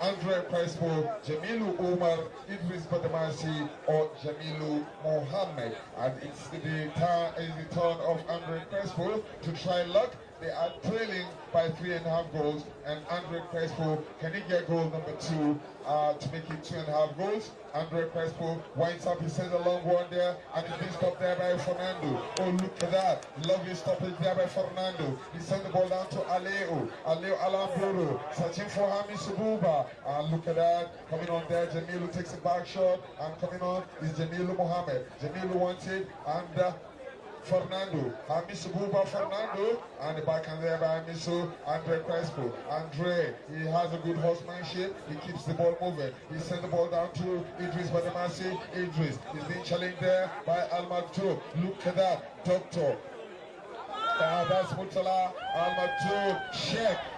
Andre Crespo, Jamilu Umar, Idris Badamasi, or Jamilu Mohammed. And it's the, turn, the turn of Andre Crespo to try luck. They are trailing by three and a half goals, and Andre Crespo, can he get goal number two uh, to make it two and a half goals? Andre Crespo winds up, he sends a long one there, and it's been stopped there by Fernando. Oh, look at that. Lovely stoppage there by Fernando. He sends the ball down to Aleo. Aleo Alamburu, searching for Hamisu Buba. And look at that. Coming on there, Jamilu takes a back shot, and coming on is Jamilu Mohammed. Jamilu wants it, and uh, Fernando, Hamisu Buba Fernando, and the backhand there by Hamisu Andre Crespo. Andre, he has a good horsemanship, he keeps the ball moving. He sent the ball down to Idris Badamasi. Idris is being challenged there by Al Maktoum. Look at that, Doctor. Uh, that's Mutala Al Maktoum.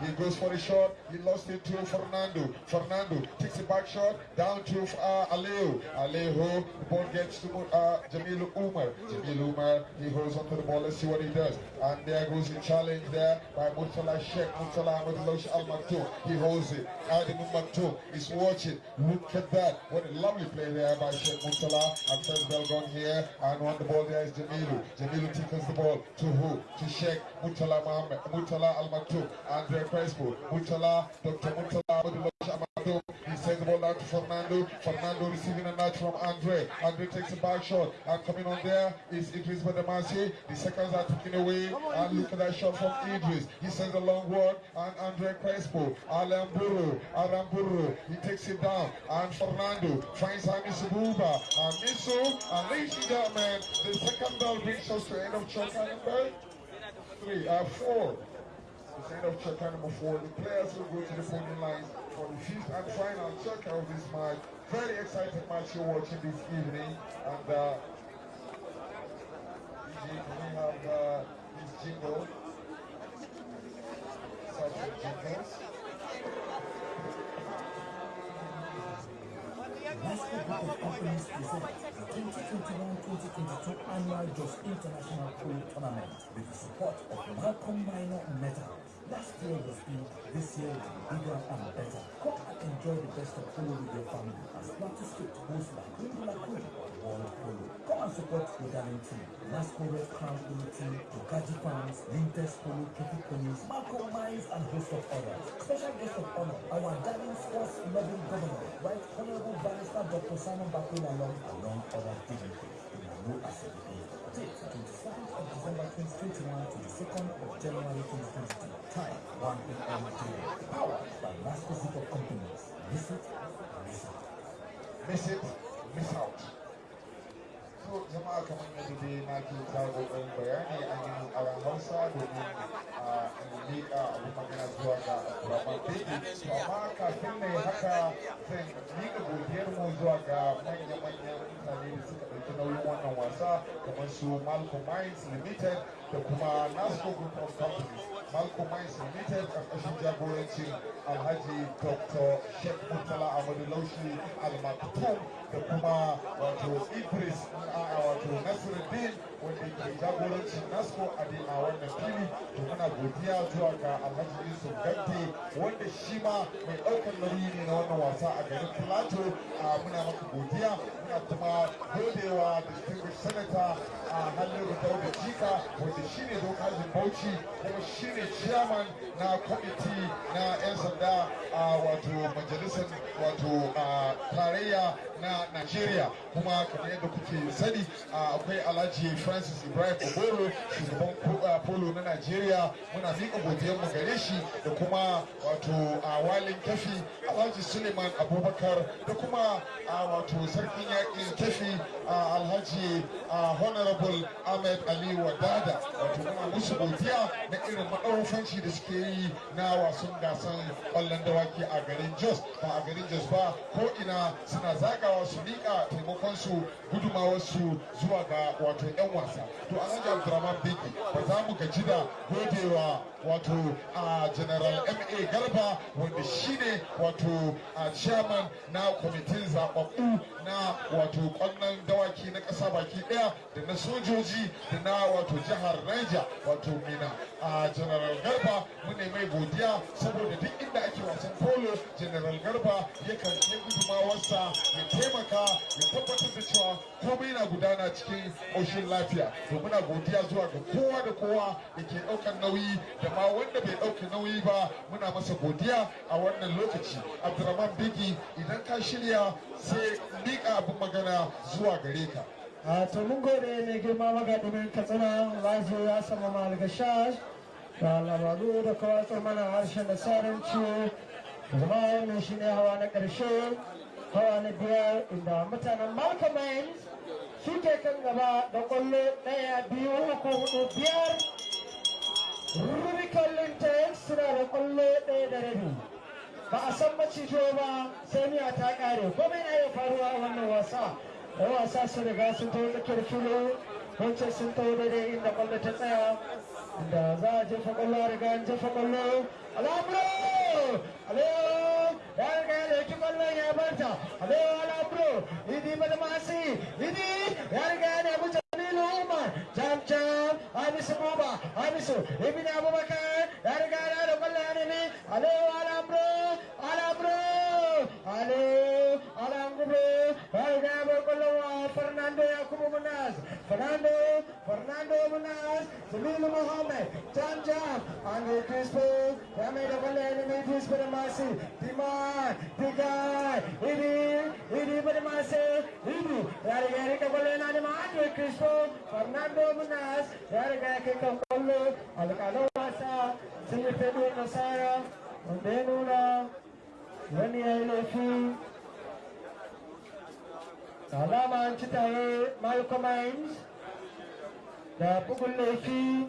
He goes for the shot. He lost it to Fernando. Fernando takes a back shot down to uh. Aleo, the ball gets to uh, Jamilu Umar. Jamilu Umar, he holds onto the ball. Let's see what he does. And there goes the challenge there by Mutala Sheikh. Mutala Ahmadullah Al Maktoum. He holds it. Adam Maktoum is watching. Look at that. What a lovely play there by Sheikh Mutala. And first bell gone here. And on the ball there is Jamilu. Jamilu tickles the ball to who? To Sheikh Mutala Mohammed, Mutala Al Maktoum, Andre Crespo, Mutala, Dr. Mutala Abdullah Amadou. He sends the ball out to Fernando. Fernando receiving a nudge from Andre. Andre takes a back shot. And coming on there is Idris Badamasi. The seconds are taken away. And look at that shot from Idris. He sends a long one. And Andre Crespo. Alamburu. Alamburu. He takes it down. And Fernando finds Hamisu Buba. And Misu. And ladies and gentlemen, the second bell brings us to the end of chapter number three, uh, four. The end of chapter number four. The players will go to the podium lines for the fifth and final chapter of this match. Very exciting match you're watching this evening. And uh, we have uh, this jingle? Such a jingles. Basketball of Companies present the 2021-2022 annual Jos International Pool Tournament with the support of Malcolm Minor Metal. Last year was big, this year will be bigger and better. Come and enjoy the best of polo with your family as Plateau State hosts La Queen Queen of World Polo. Come and support the Darling team, Nasco Red Crown Polo team, Tokaji Farms, Lintes Polo, Kepi Ponies, Malcolm Mines and host of others. Special guest of honor, our Darling Sports Loving Governor, Right Honorable Barrister Dr. Simon Bakula along, along other dignitaries. In a new assembly. Date 27th of December 2021 to the 2nd of January 2022. Time 1 p.m. Powered by Group of Companies. Visit, miss it, miss out. So jama'a kamar yadda dai na ke ta kokarin bayani an yi aran Hausa domin a miƙa abin magana zuwa ga Abdulrahman Beki. To amma kafin na yi haka zan miƙa godiyar mu zuwa ɗauki nauyin wannan wasa kamar su Malcolm Mines Limited da kuma Nasco Group of Companies. Malcolm Mines Limited ƙarƙashin jagorancin Alhaji Dr. Sheikh Murtala Ahmadu Laushi Al-Maktoum da kuma wato Idris a wato Nasiruddin wanda ke jagorancin Nasco a wannan fili. To muna godiya zuwa ga Alhaji Yusuf Gante wanda shi ma mai ɗaukar nauyi ne na wannan wasa a garin Plateau a muna maka godiya. Muna kuma godewa distinguished senator a Halliru Dauda Jika wanda shi ne dokajin Bauchi kuma shi ne chairman na kwamiti na 'yan sanda a wato majalisar wato tarayya na Najeriya kuma kamar yadda kuke sani akwai Alhaji Francis Ibrahim Oboro shugaban polo na Najeriya. Muna miƙa godiyar mu gare shi da kuma wato walin kafi Alhaji Suleiman Abubakar da kuma wato sarkin yaƙin kafi Alhaji Honorable Ahmed Ali Wadada. Wato muna musu godiya na irin maɗaufanci da suke yi na wasan gasan ƙwallon dawaki a garin Jos. Ba a garin Jos ba ko ina suna zagawa su miƙa taimakon su gudumawar su zuwa ga wato 'yan wasa. To alhaji abdurrahman beki ba za mu gaji da godewa wato a general ma garba wanda shine wato a chairman na kwamitin zababbu na wato ƙwallon dawaki na ƙasa baki ɗaya da na sojoji da na wato jihar niger wato mina a general garba mune mai godiya saboda duk inda ake wasan polo general garba yakan kai gudumawarsa ya taimaka ya tabbatar da cewa komai na gudana cikin ƙoshin lafiya. To muna godiya zuwa ga kowa da kowa da ke ɗaukar nauyi da ma wanda bai ɗauka nauyi ba muna masa godiya a wannan lokaci. Abdurrahman bigi idan ka shirya sai miƙa abin magana zuwa gare ka. A to mun gode mai girma magaɗin katsina lazo ya sama malgashash da labaru da kawatar mana harshen da saranci zama wannan shi ne hawa na ƙarshe hawa na biyar inda mutanen malcolm suke kan gaba da ƙwallo ɗaya biyu uku huɗu biyar. Rubicon lintex suna da ƙwallo ɗaya da rabi. Ba a san macijo ba sai miya ta ƙare. Komai na iya faruwa a wannan wasa. Da wasa su riga sun taho tsakiyar filo wancan sun taho daidai inda ƙwallo ta tsaya. Da za a jefa ƙwallo riga an jefa ƙwallo. Alabro alayo ya riga ya ɗauki ƙwallon ya barta alabro idi badamasi idi ya riga ya nemi Umar, Jam-Jam, Anis Buba, Anisu, Ibn Abu Bakar, dari kanan Umalan ini, Halo Alam Bro, Alam Bro, Halo Alam Bro, Baiknya Abu keluar, Fernando Yakub Fernando, Fernando Munas, Selilu Muhammad, Jam-Jam, Andre Crispo, kami Umalan ini, Crispo masih, Timar, Tigar, ini, ini pada masih, ini, dari Erika Bolena, Andre Crispo, Fernando Munas, ya riga ya kai kan ƙwallo, alƙalan wasa, sun yi fedo nasara, wanda ya nuna wani ya yi laifi, alama an ci tare Hines, da bugun laifi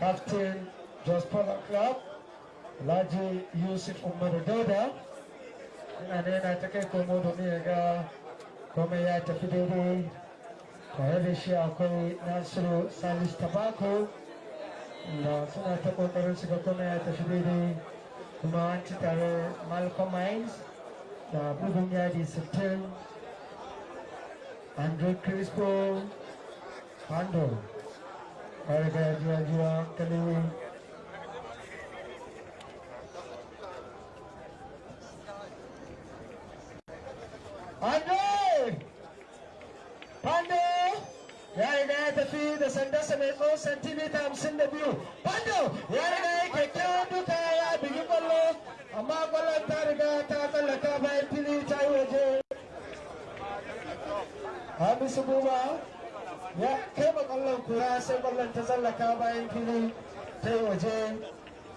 Captain Jos Club, Alhaji Yusuf Umar Dauda, ina da yana ta kai komo domin ya ga komai ya tafi daidai. Tare da shi akwai nasiru salis tabako da suna ta ƙoƙarin su ga komai ya tafi daidai. Kuma an ci tare malcolm mines da bugun yadi 60 andre crispo pando ƙarga jiwa jiwa kalewi Andre! Pando! Ya riga ya tafi da sandarsa mai tsawon santimita hamsin da biyu. Pando! Ya riga ya kyakkyawan duka ya bigi ƙwallo, amma ƙwallon ta riga ta tsallaka bayan fili ta yi waje. Hamisu Buba ya kai ma ƙwallon kura sai ƙwallon ta tsallaka bayan fili ta yi waje.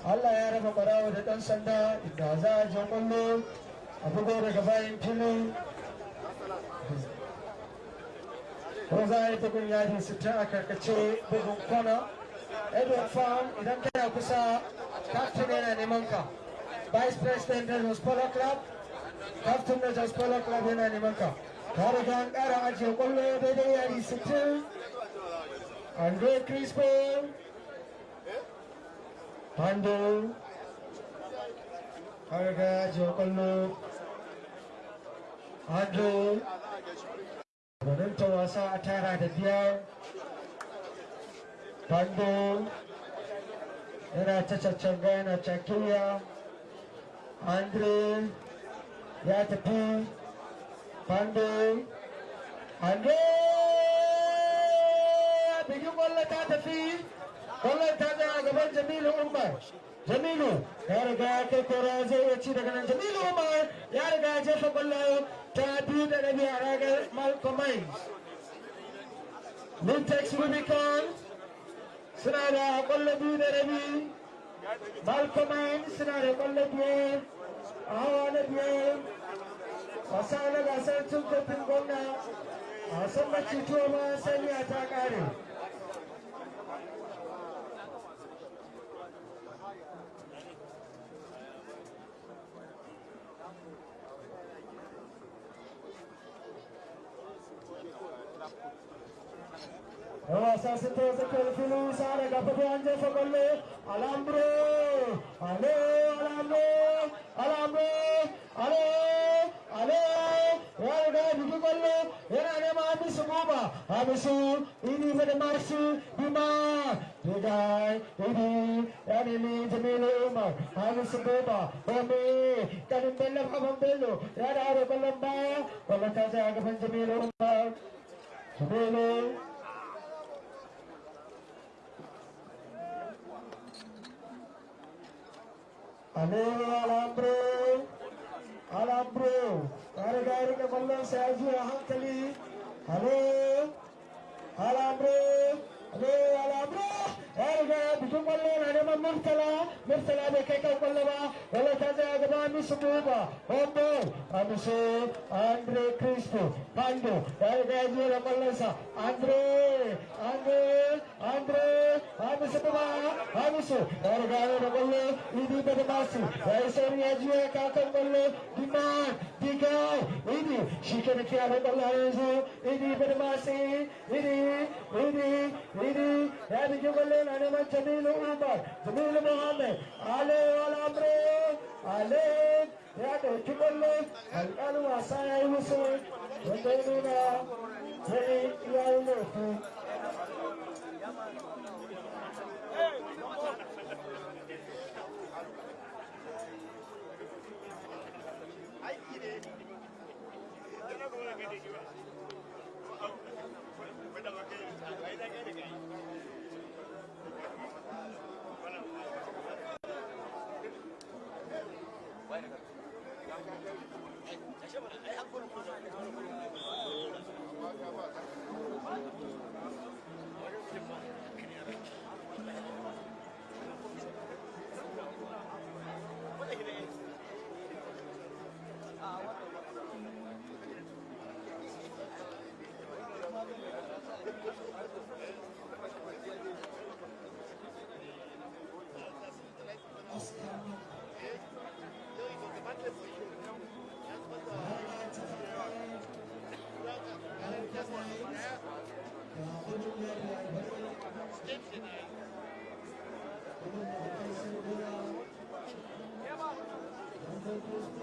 Allah ya raba kwarawa da ɗan sanda inda za a je ƙwallo a bugo daga bayan fili. Yi bugun yadi sittin a bugun kwana edward farm idan kusa captain yana neman ka vice president na jos polo club captain na jos polo club yana neman ka ka riga an kara ajiye sittin andre crispo pando ka riga ajiye kwallo andre gwanin ta wasa a tara da biyar bando yana ta caccanga yana cakiya andre ya tafi bando andre! Bigi ƙwallo ta tafi ƙwallon ta tsaya gaban jamilu umar. Jamilu ya riga ya kai kora zai iya ci daga nan. Jamilu umar ya riga ya jefa ƙwallo ta biyu da rabi a ragar malcolm mintex rubicon suna da ƙwallo biyu da rabi. Malcolm suna da ƙwallo biyar. A hawa na biyar. Wasa na gasar cin kofin gwamna. A wasan macituwa ma saniya ta kare sekeliling sana dapat belanja sekali alambro ale alambro alambro ale ale warga bikin kalau yang ada mami semua habis ini pada masuk di Tigai ini dan ini jemili umar Harus sebeba Bumi Kalim belum abang belu Ya ada ada kolom bang Kalau kaca agak penjemili umar Ale Alambro, Alambro, kare gari ka kwallon sa ya juya hankali. Ale, Alambro, بسمبلنا نما مرسلا مرسلا بكيكا وقلبا ولا تازا أغبا مسبوبا أمبو أمسي أندري كريستو باندو أرغازو لملسا أندري أندري أندري أمسبوبا أمسو أرغازو لملو إدي بدماسي أيسوري أجوه كاكم بلو دمان ديكاو إدي شيكا نكيا بلو إدي بدماسي إدي إدي إدي إدي إدي إدي علينا جميل أمة جميل مهمة عليه والأمر عليك يعني كبلك الآن وعصايا يوسف وديننا هي يا يوسف Thank you.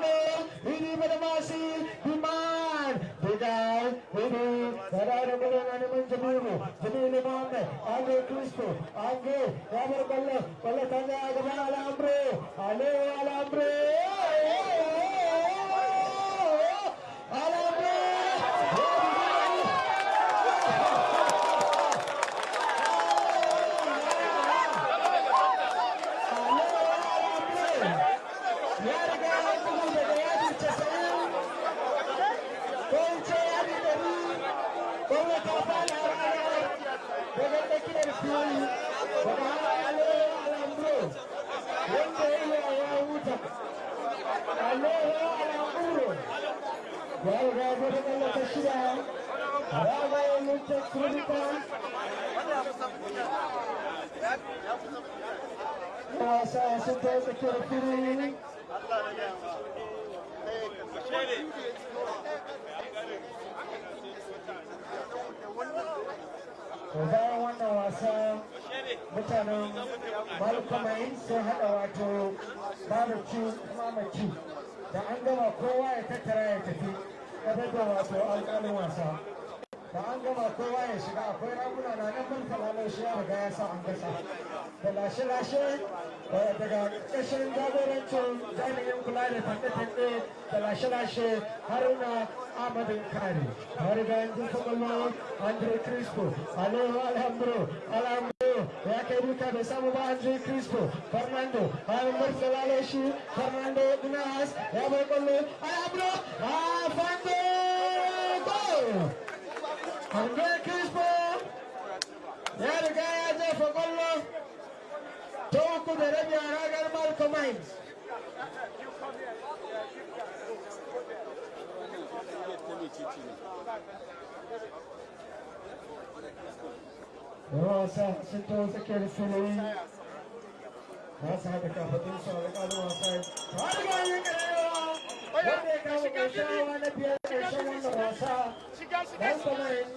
ಬಾಬರ ಬಲ್ಲೆ ಬಲ್ಲೆ ತಂದೆ ಆಗಬಾಲ ಅಂಬ್ರಿ ಅಲೆ ವಾಲ ಅಂಬ್ರಿ Alejo Alejandro Wasa sun ta tsakiyar fili bayan wannan wasa mutanen malkamai sun haɗa wato barbecue mamaci da an gama kowa ya tattara ya tafi ƙasar da wato alƙalin wasa da an ya ya ya andre crispo ya andre crispo fernando murtala shi fernando dinas ya bai kwallo alhambro fando goal Andre Crispo ya riga ya jefa kwallo ta uku da rabi a ragar Malcolm Hines. Wasa sun to tsakiyar fili ba su haɗa kafadun su alƙalin wasan ta riga yin ƙarewa wanda ya kawo ƙarshen hawa na biyar ƙarshen wannan wasa dan kwamarin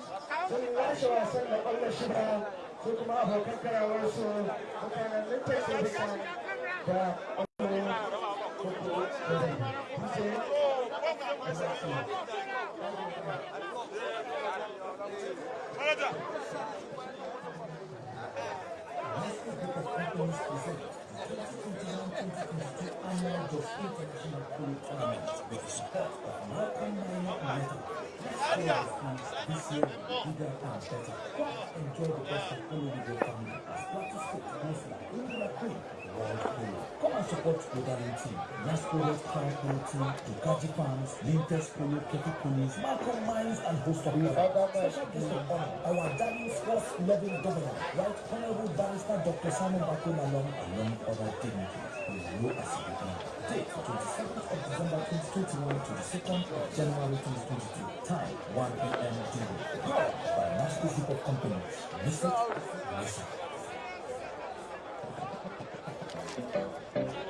sun lashe wasan da ƙwallo shida su kuma abokan karawarsu mutanen lintar sirrika da ƙwallo uku da Enjoy the best of all of your family. Practice it, listen, bring the queen. World. Come and support Darling team, Nasco Red Crown Polo team, Ducati Farms, Lintes Polo, Kepi Ponies, Malcolm Mines, and host of others. Special guest of honor, our Darling sports loving governor, Right Honorable Barrister Dr. Simon Bako Lalong, along other dignitaries. We will as begin. Date 22nd of December 2021 to the 2nd of January 2022. Time 1 p.m. daily. Powered by Nasco Group of Companies. Visit, listen. フフフフ。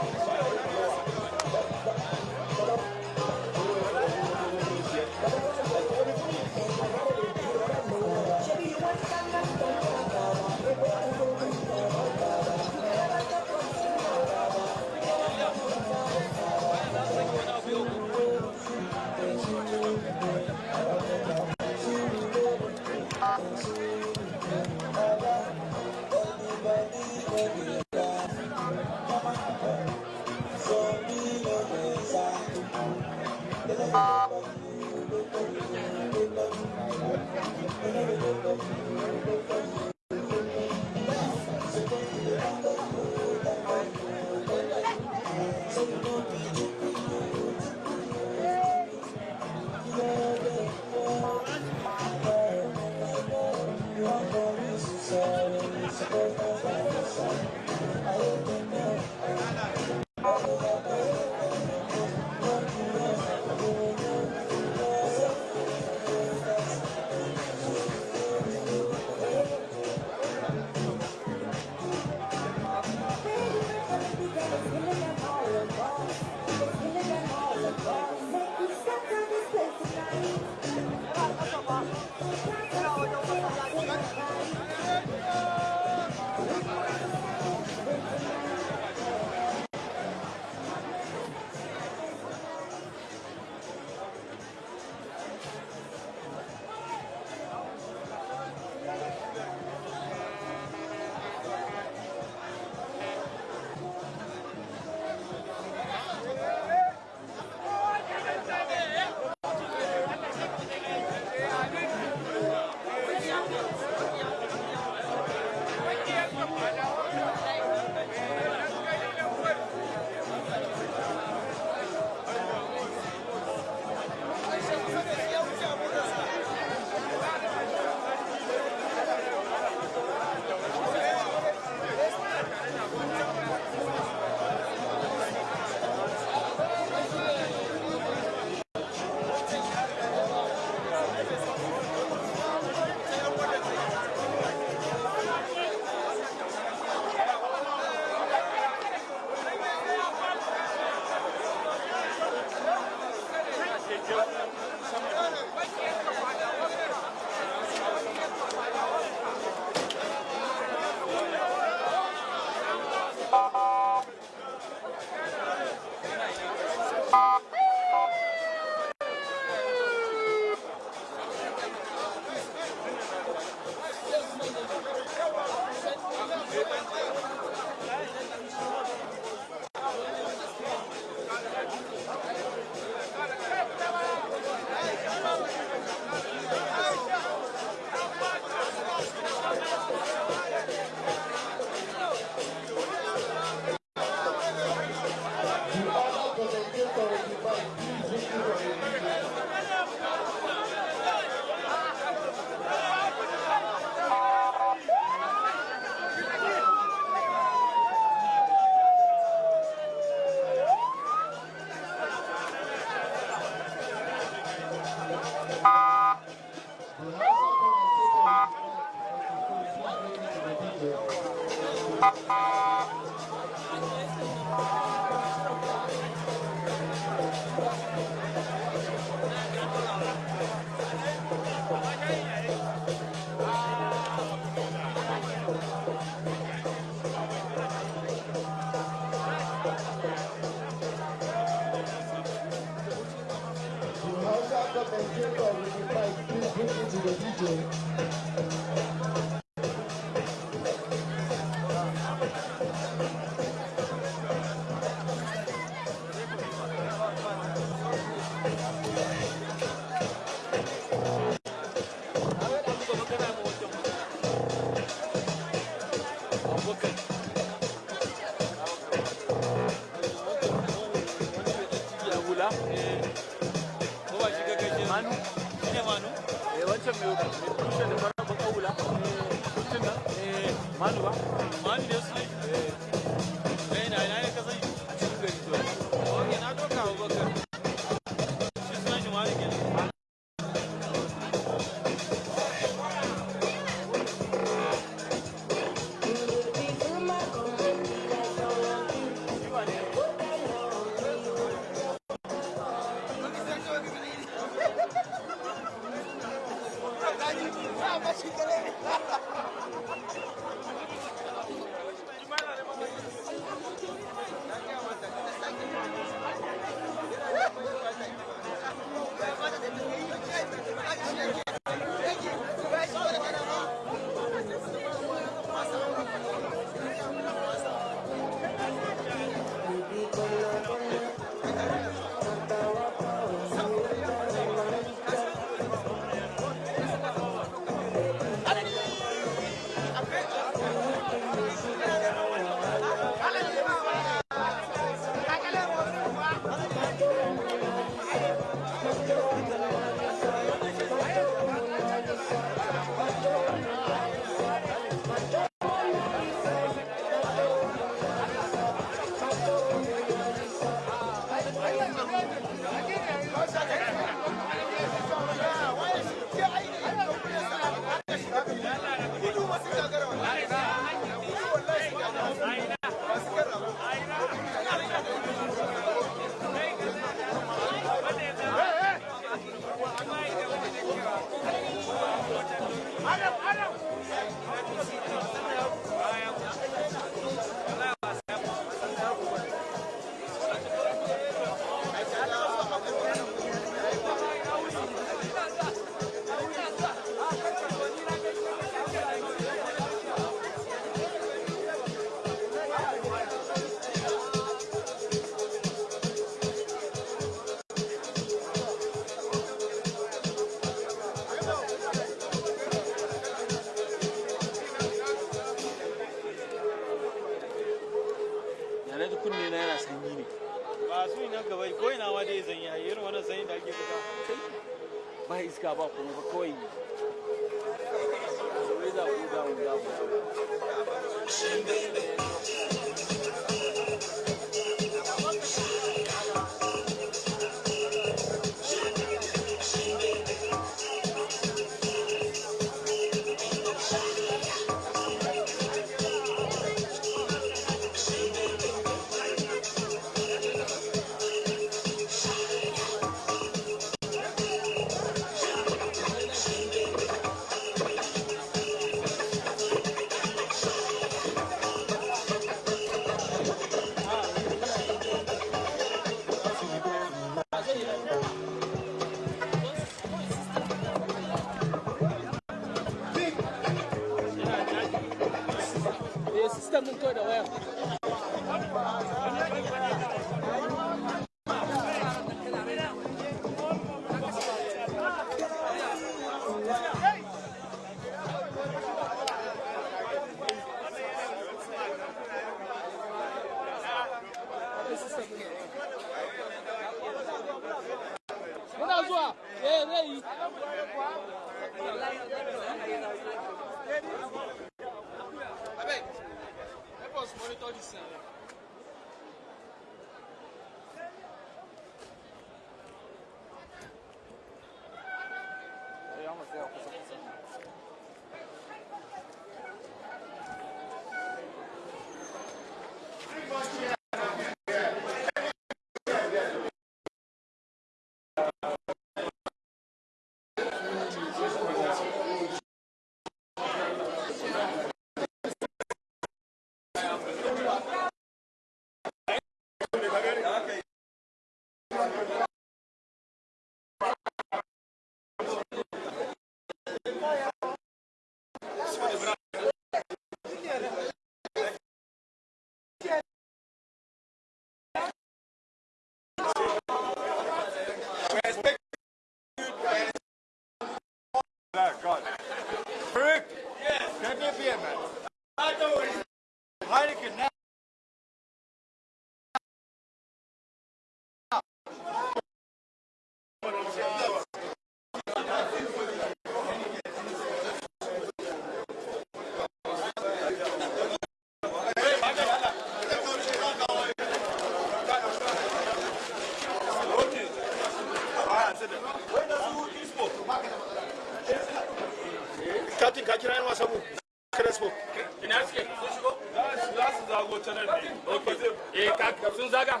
hago ta ne. Okay eh ka sun zaga?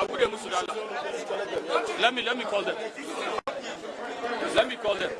A buɗe musu dala let me let me call them. Let me call them.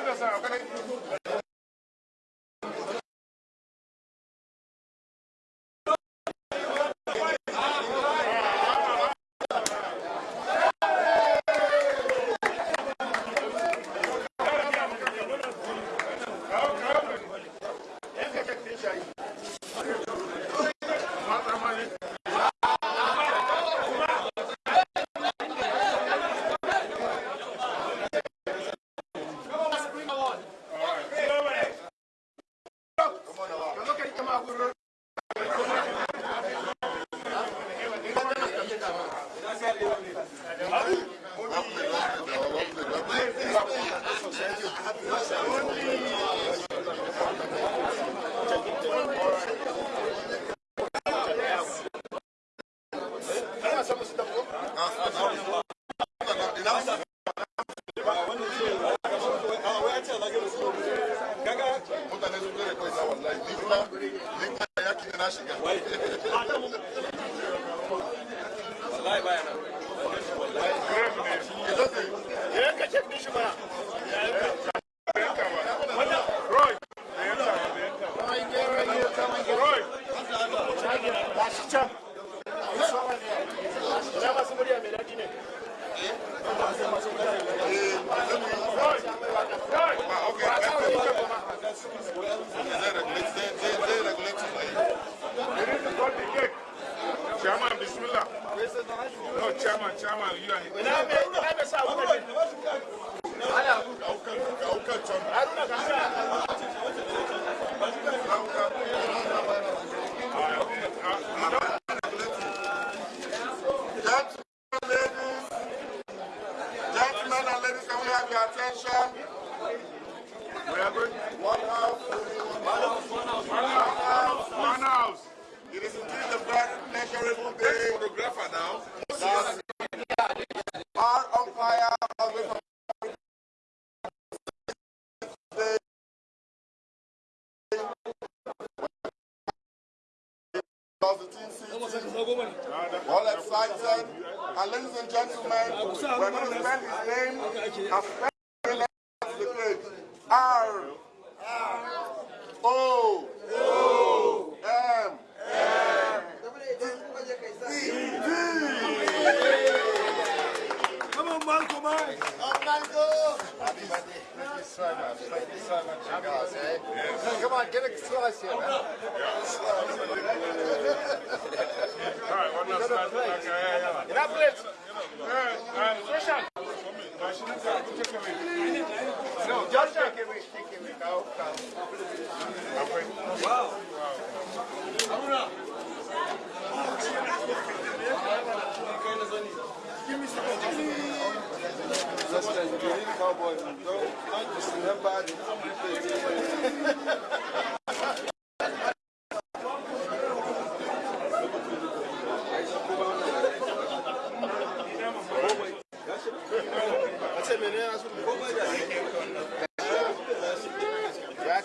gracias.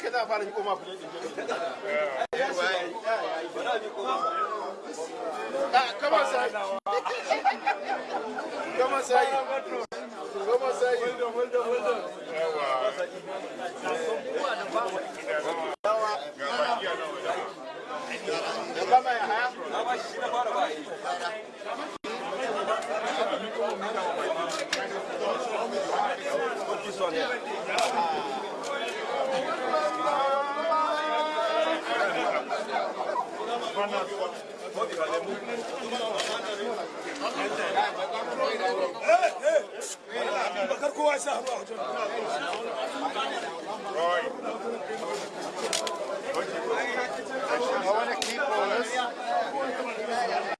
kai za a fara miko ma fulani kama sai kama sai kama sai yawa kama ya haya I want to keep on this.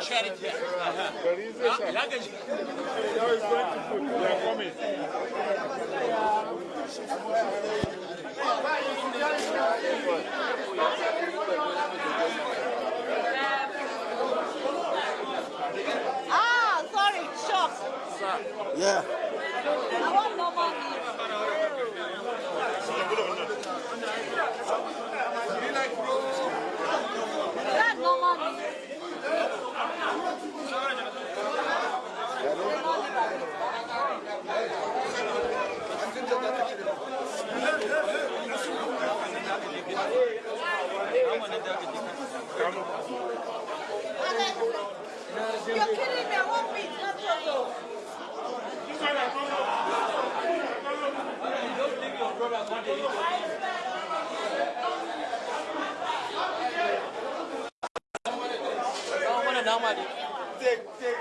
charity. There is a charity. Luggage. Now it's going to put. They are coming. Thank you. Meat? You're me. I want meat, Take, take.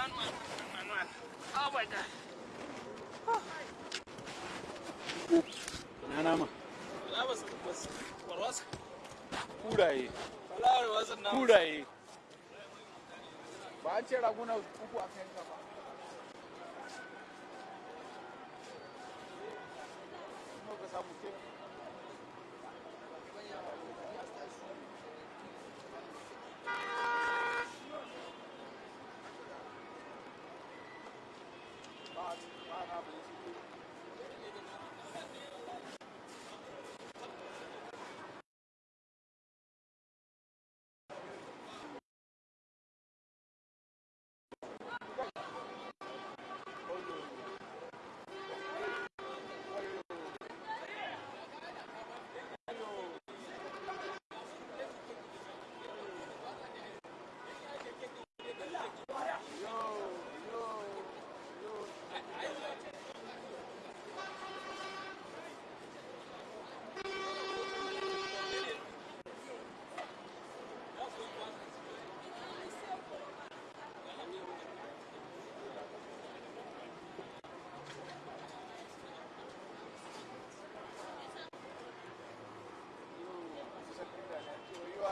Manuel, Manuel. Oh my God. Na nama. Na wasu wasu warwasa. Kuraye. Wala warwasa na. Kuraye. Ba ce raguna uku a kai ka ba. Ka samu kenan.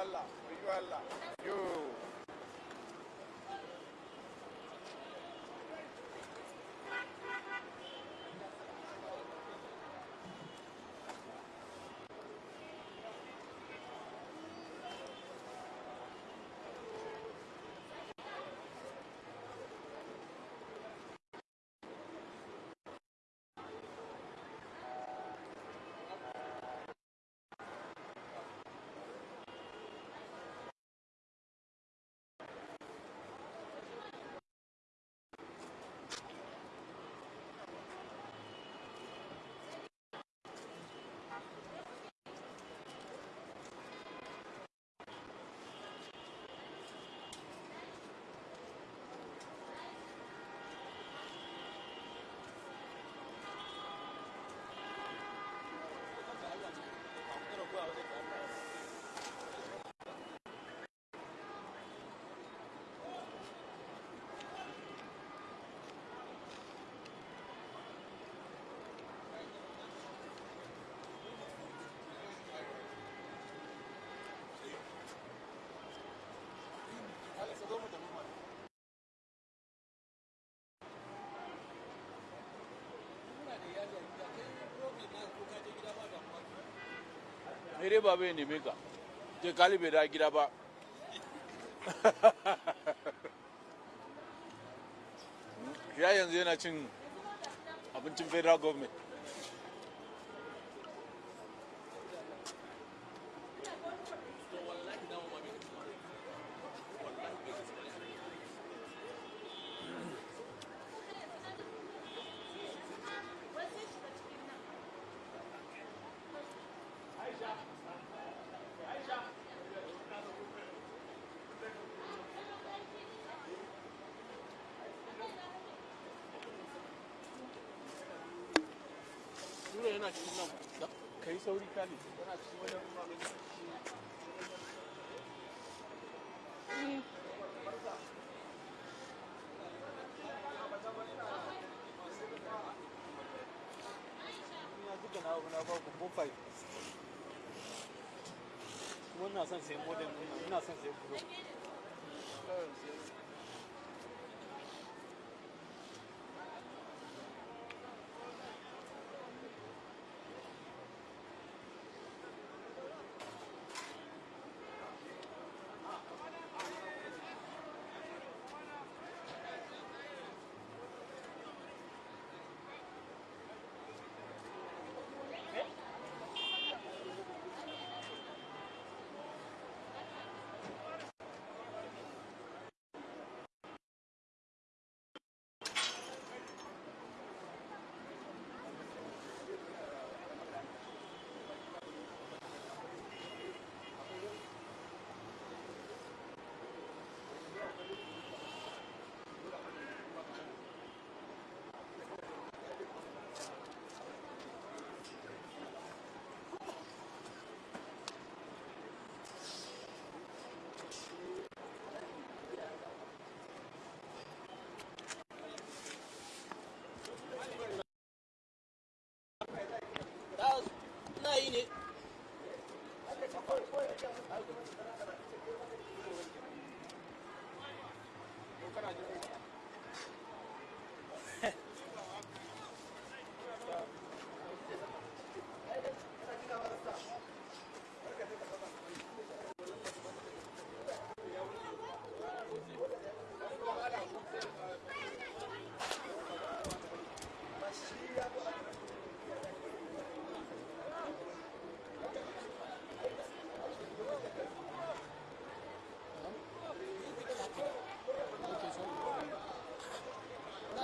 ayudarla, ayudarla. Baba ya neme ka. Je kali bai da gida ba. Ya yanzu yana cin abincin federal government. tura yana cikin nan. Ka yi sauri kali yana cikin wajen Wannan son sai modem ina son sai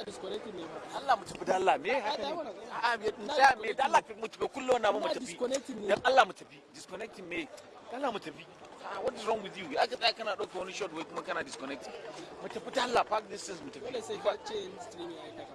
Allah mu tafi da Allah me haka ne? A me da me da Allah mu tafi kullum na mu tafi. dan Allah mu tafi disconnecting me? Allah mu tafi. What is wrong with you? Aka tsaya kana ɗauka wani shot wai kuma kana disconnecting. Mu tafi da Allah park distance mu tafi. Dole sai ka ce streaming ai.